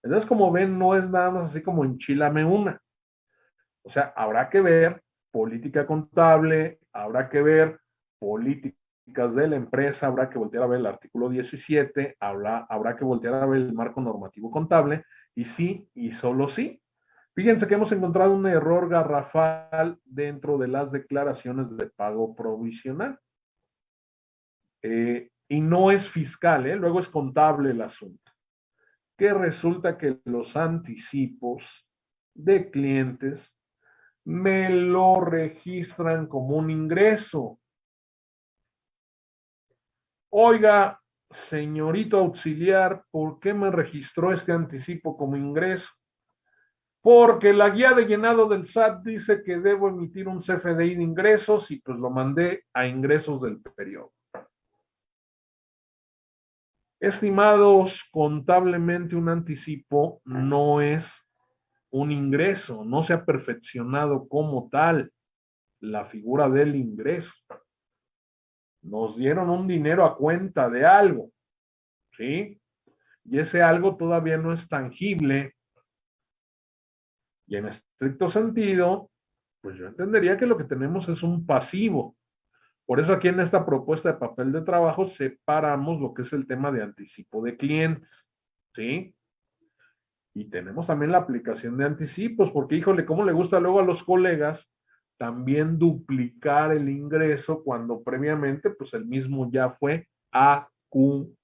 Entonces, como ven, no es nada más así como enchilame una. O sea, habrá que ver política contable, habrá que ver políticas de la empresa, habrá que voltear a ver el artículo 17, habrá, habrá que voltear a ver el marco normativo contable, y sí, y solo sí. Fíjense que hemos encontrado un error garrafal dentro de las declaraciones de pago provisional. Eh, y no es fiscal, ¿eh? luego es contable el asunto. Que resulta que los anticipos de clientes me lo registran como un ingreso. Oiga, señorito auxiliar, ¿por qué me registró este anticipo como ingreso? Porque la guía de llenado del SAT dice que debo emitir un CFDI de ingresos y pues lo mandé a ingresos del periodo. Estimados, contablemente un anticipo no es un ingreso, no se ha perfeccionado como tal la figura del ingreso nos dieron un dinero a cuenta de algo, ¿sí? Y ese algo todavía no es tangible. Y en estricto sentido, pues yo entendería que lo que tenemos es un pasivo. Por eso aquí en esta propuesta de papel de trabajo separamos lo que es el tema de anticipo de clientes, ¿sí? Y tenemos también la aplicación de anticipos, porque híjole, ¿cómo le gusta luego a los colegas también duplicar el ingreso cuando previamente pues el mismo ya fue acumulado.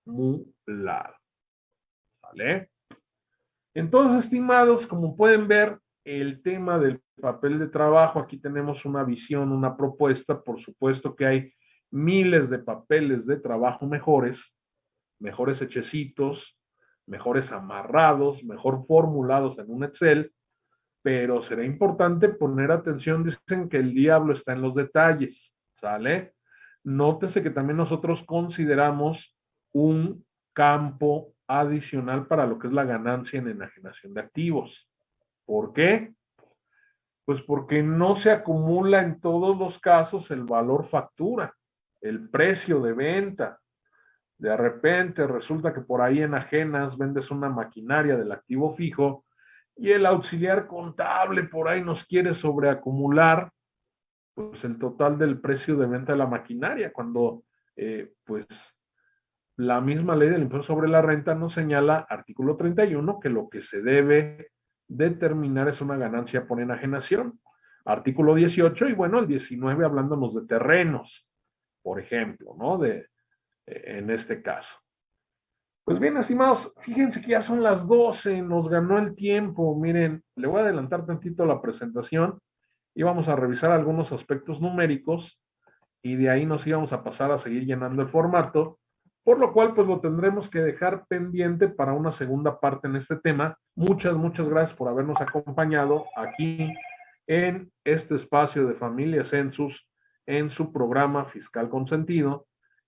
¿Vale? Entonces, estimados, como pueden ver, el tema del papel de trabajo, aquí tenemos una visión, una propuesta, por supuesto que hay miles de papeles de trabajo mejores, mejores hechecitos, mejores amarrados, mejor formulados en un Excel, pero será importante poner atención, dicen que el diablo está en los detalles, ¿sale? Nótese que también nosotros consideramos un campo adicional para lo que es la ganancia en enajenación de activos. ¿Por qué? Pues porque no se acumula en todos los casos el valor factura, el precio de venta. De repente resulta que por ahí enajenas vendes una maquinaria del activo fijo y el auxiliar contable por ahí nos quiere sobreacumular pues el total del precio de venta de la maquinaria, cuando eh, pues la misma ley del impuesto sobre la renta nos señala, artículo 31, que lo que se debe determinar es una ganancia por enajenación. Artículo 18 y bueno, el 19 hablándonos de terrenos, por ejemplo, ¿no? De, eh, en este caso. Pues bien, estimados, fíjense que ya son las 12, nos ganó el tiempo. Miren, le voy a adelantar tantito la presentación y vamos a revisar algunos aspectos numéricos y de ahí nos íbamos a pasar a seguir llenando el formato, por lo cual pues lo tendremos que dejar pendiente para una segunda parte en este tema. Muchas, muchas gracias por habernos acompañado aquí en este espacio de Familia Census en su programa Fiscal Consentido.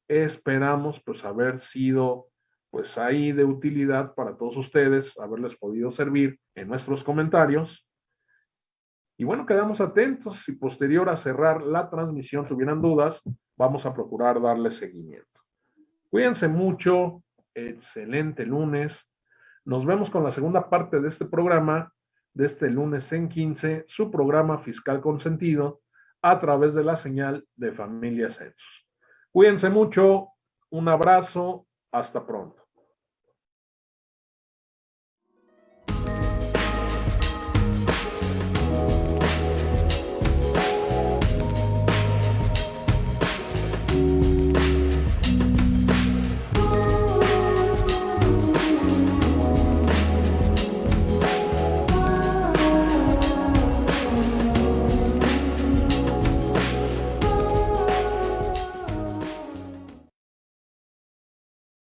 Esperamos pues haber sido pues ahí de utilidad para todos ustedes, haberles podido servir en nuestros comentarios. Y bueno, quedamos atentos. Si posterior a cerrar la transmisión tuvieran dudas, vamos a procurar darle seguimiento. Cuídense mucho. Excelente lunes. Nos vemos con la segunda parte de este programa, de este lunes en 15, su programa Fiscal Consentido, a través de la señal de Familia Census. Cuídense mucho. Un abrazo. Hasta pronto.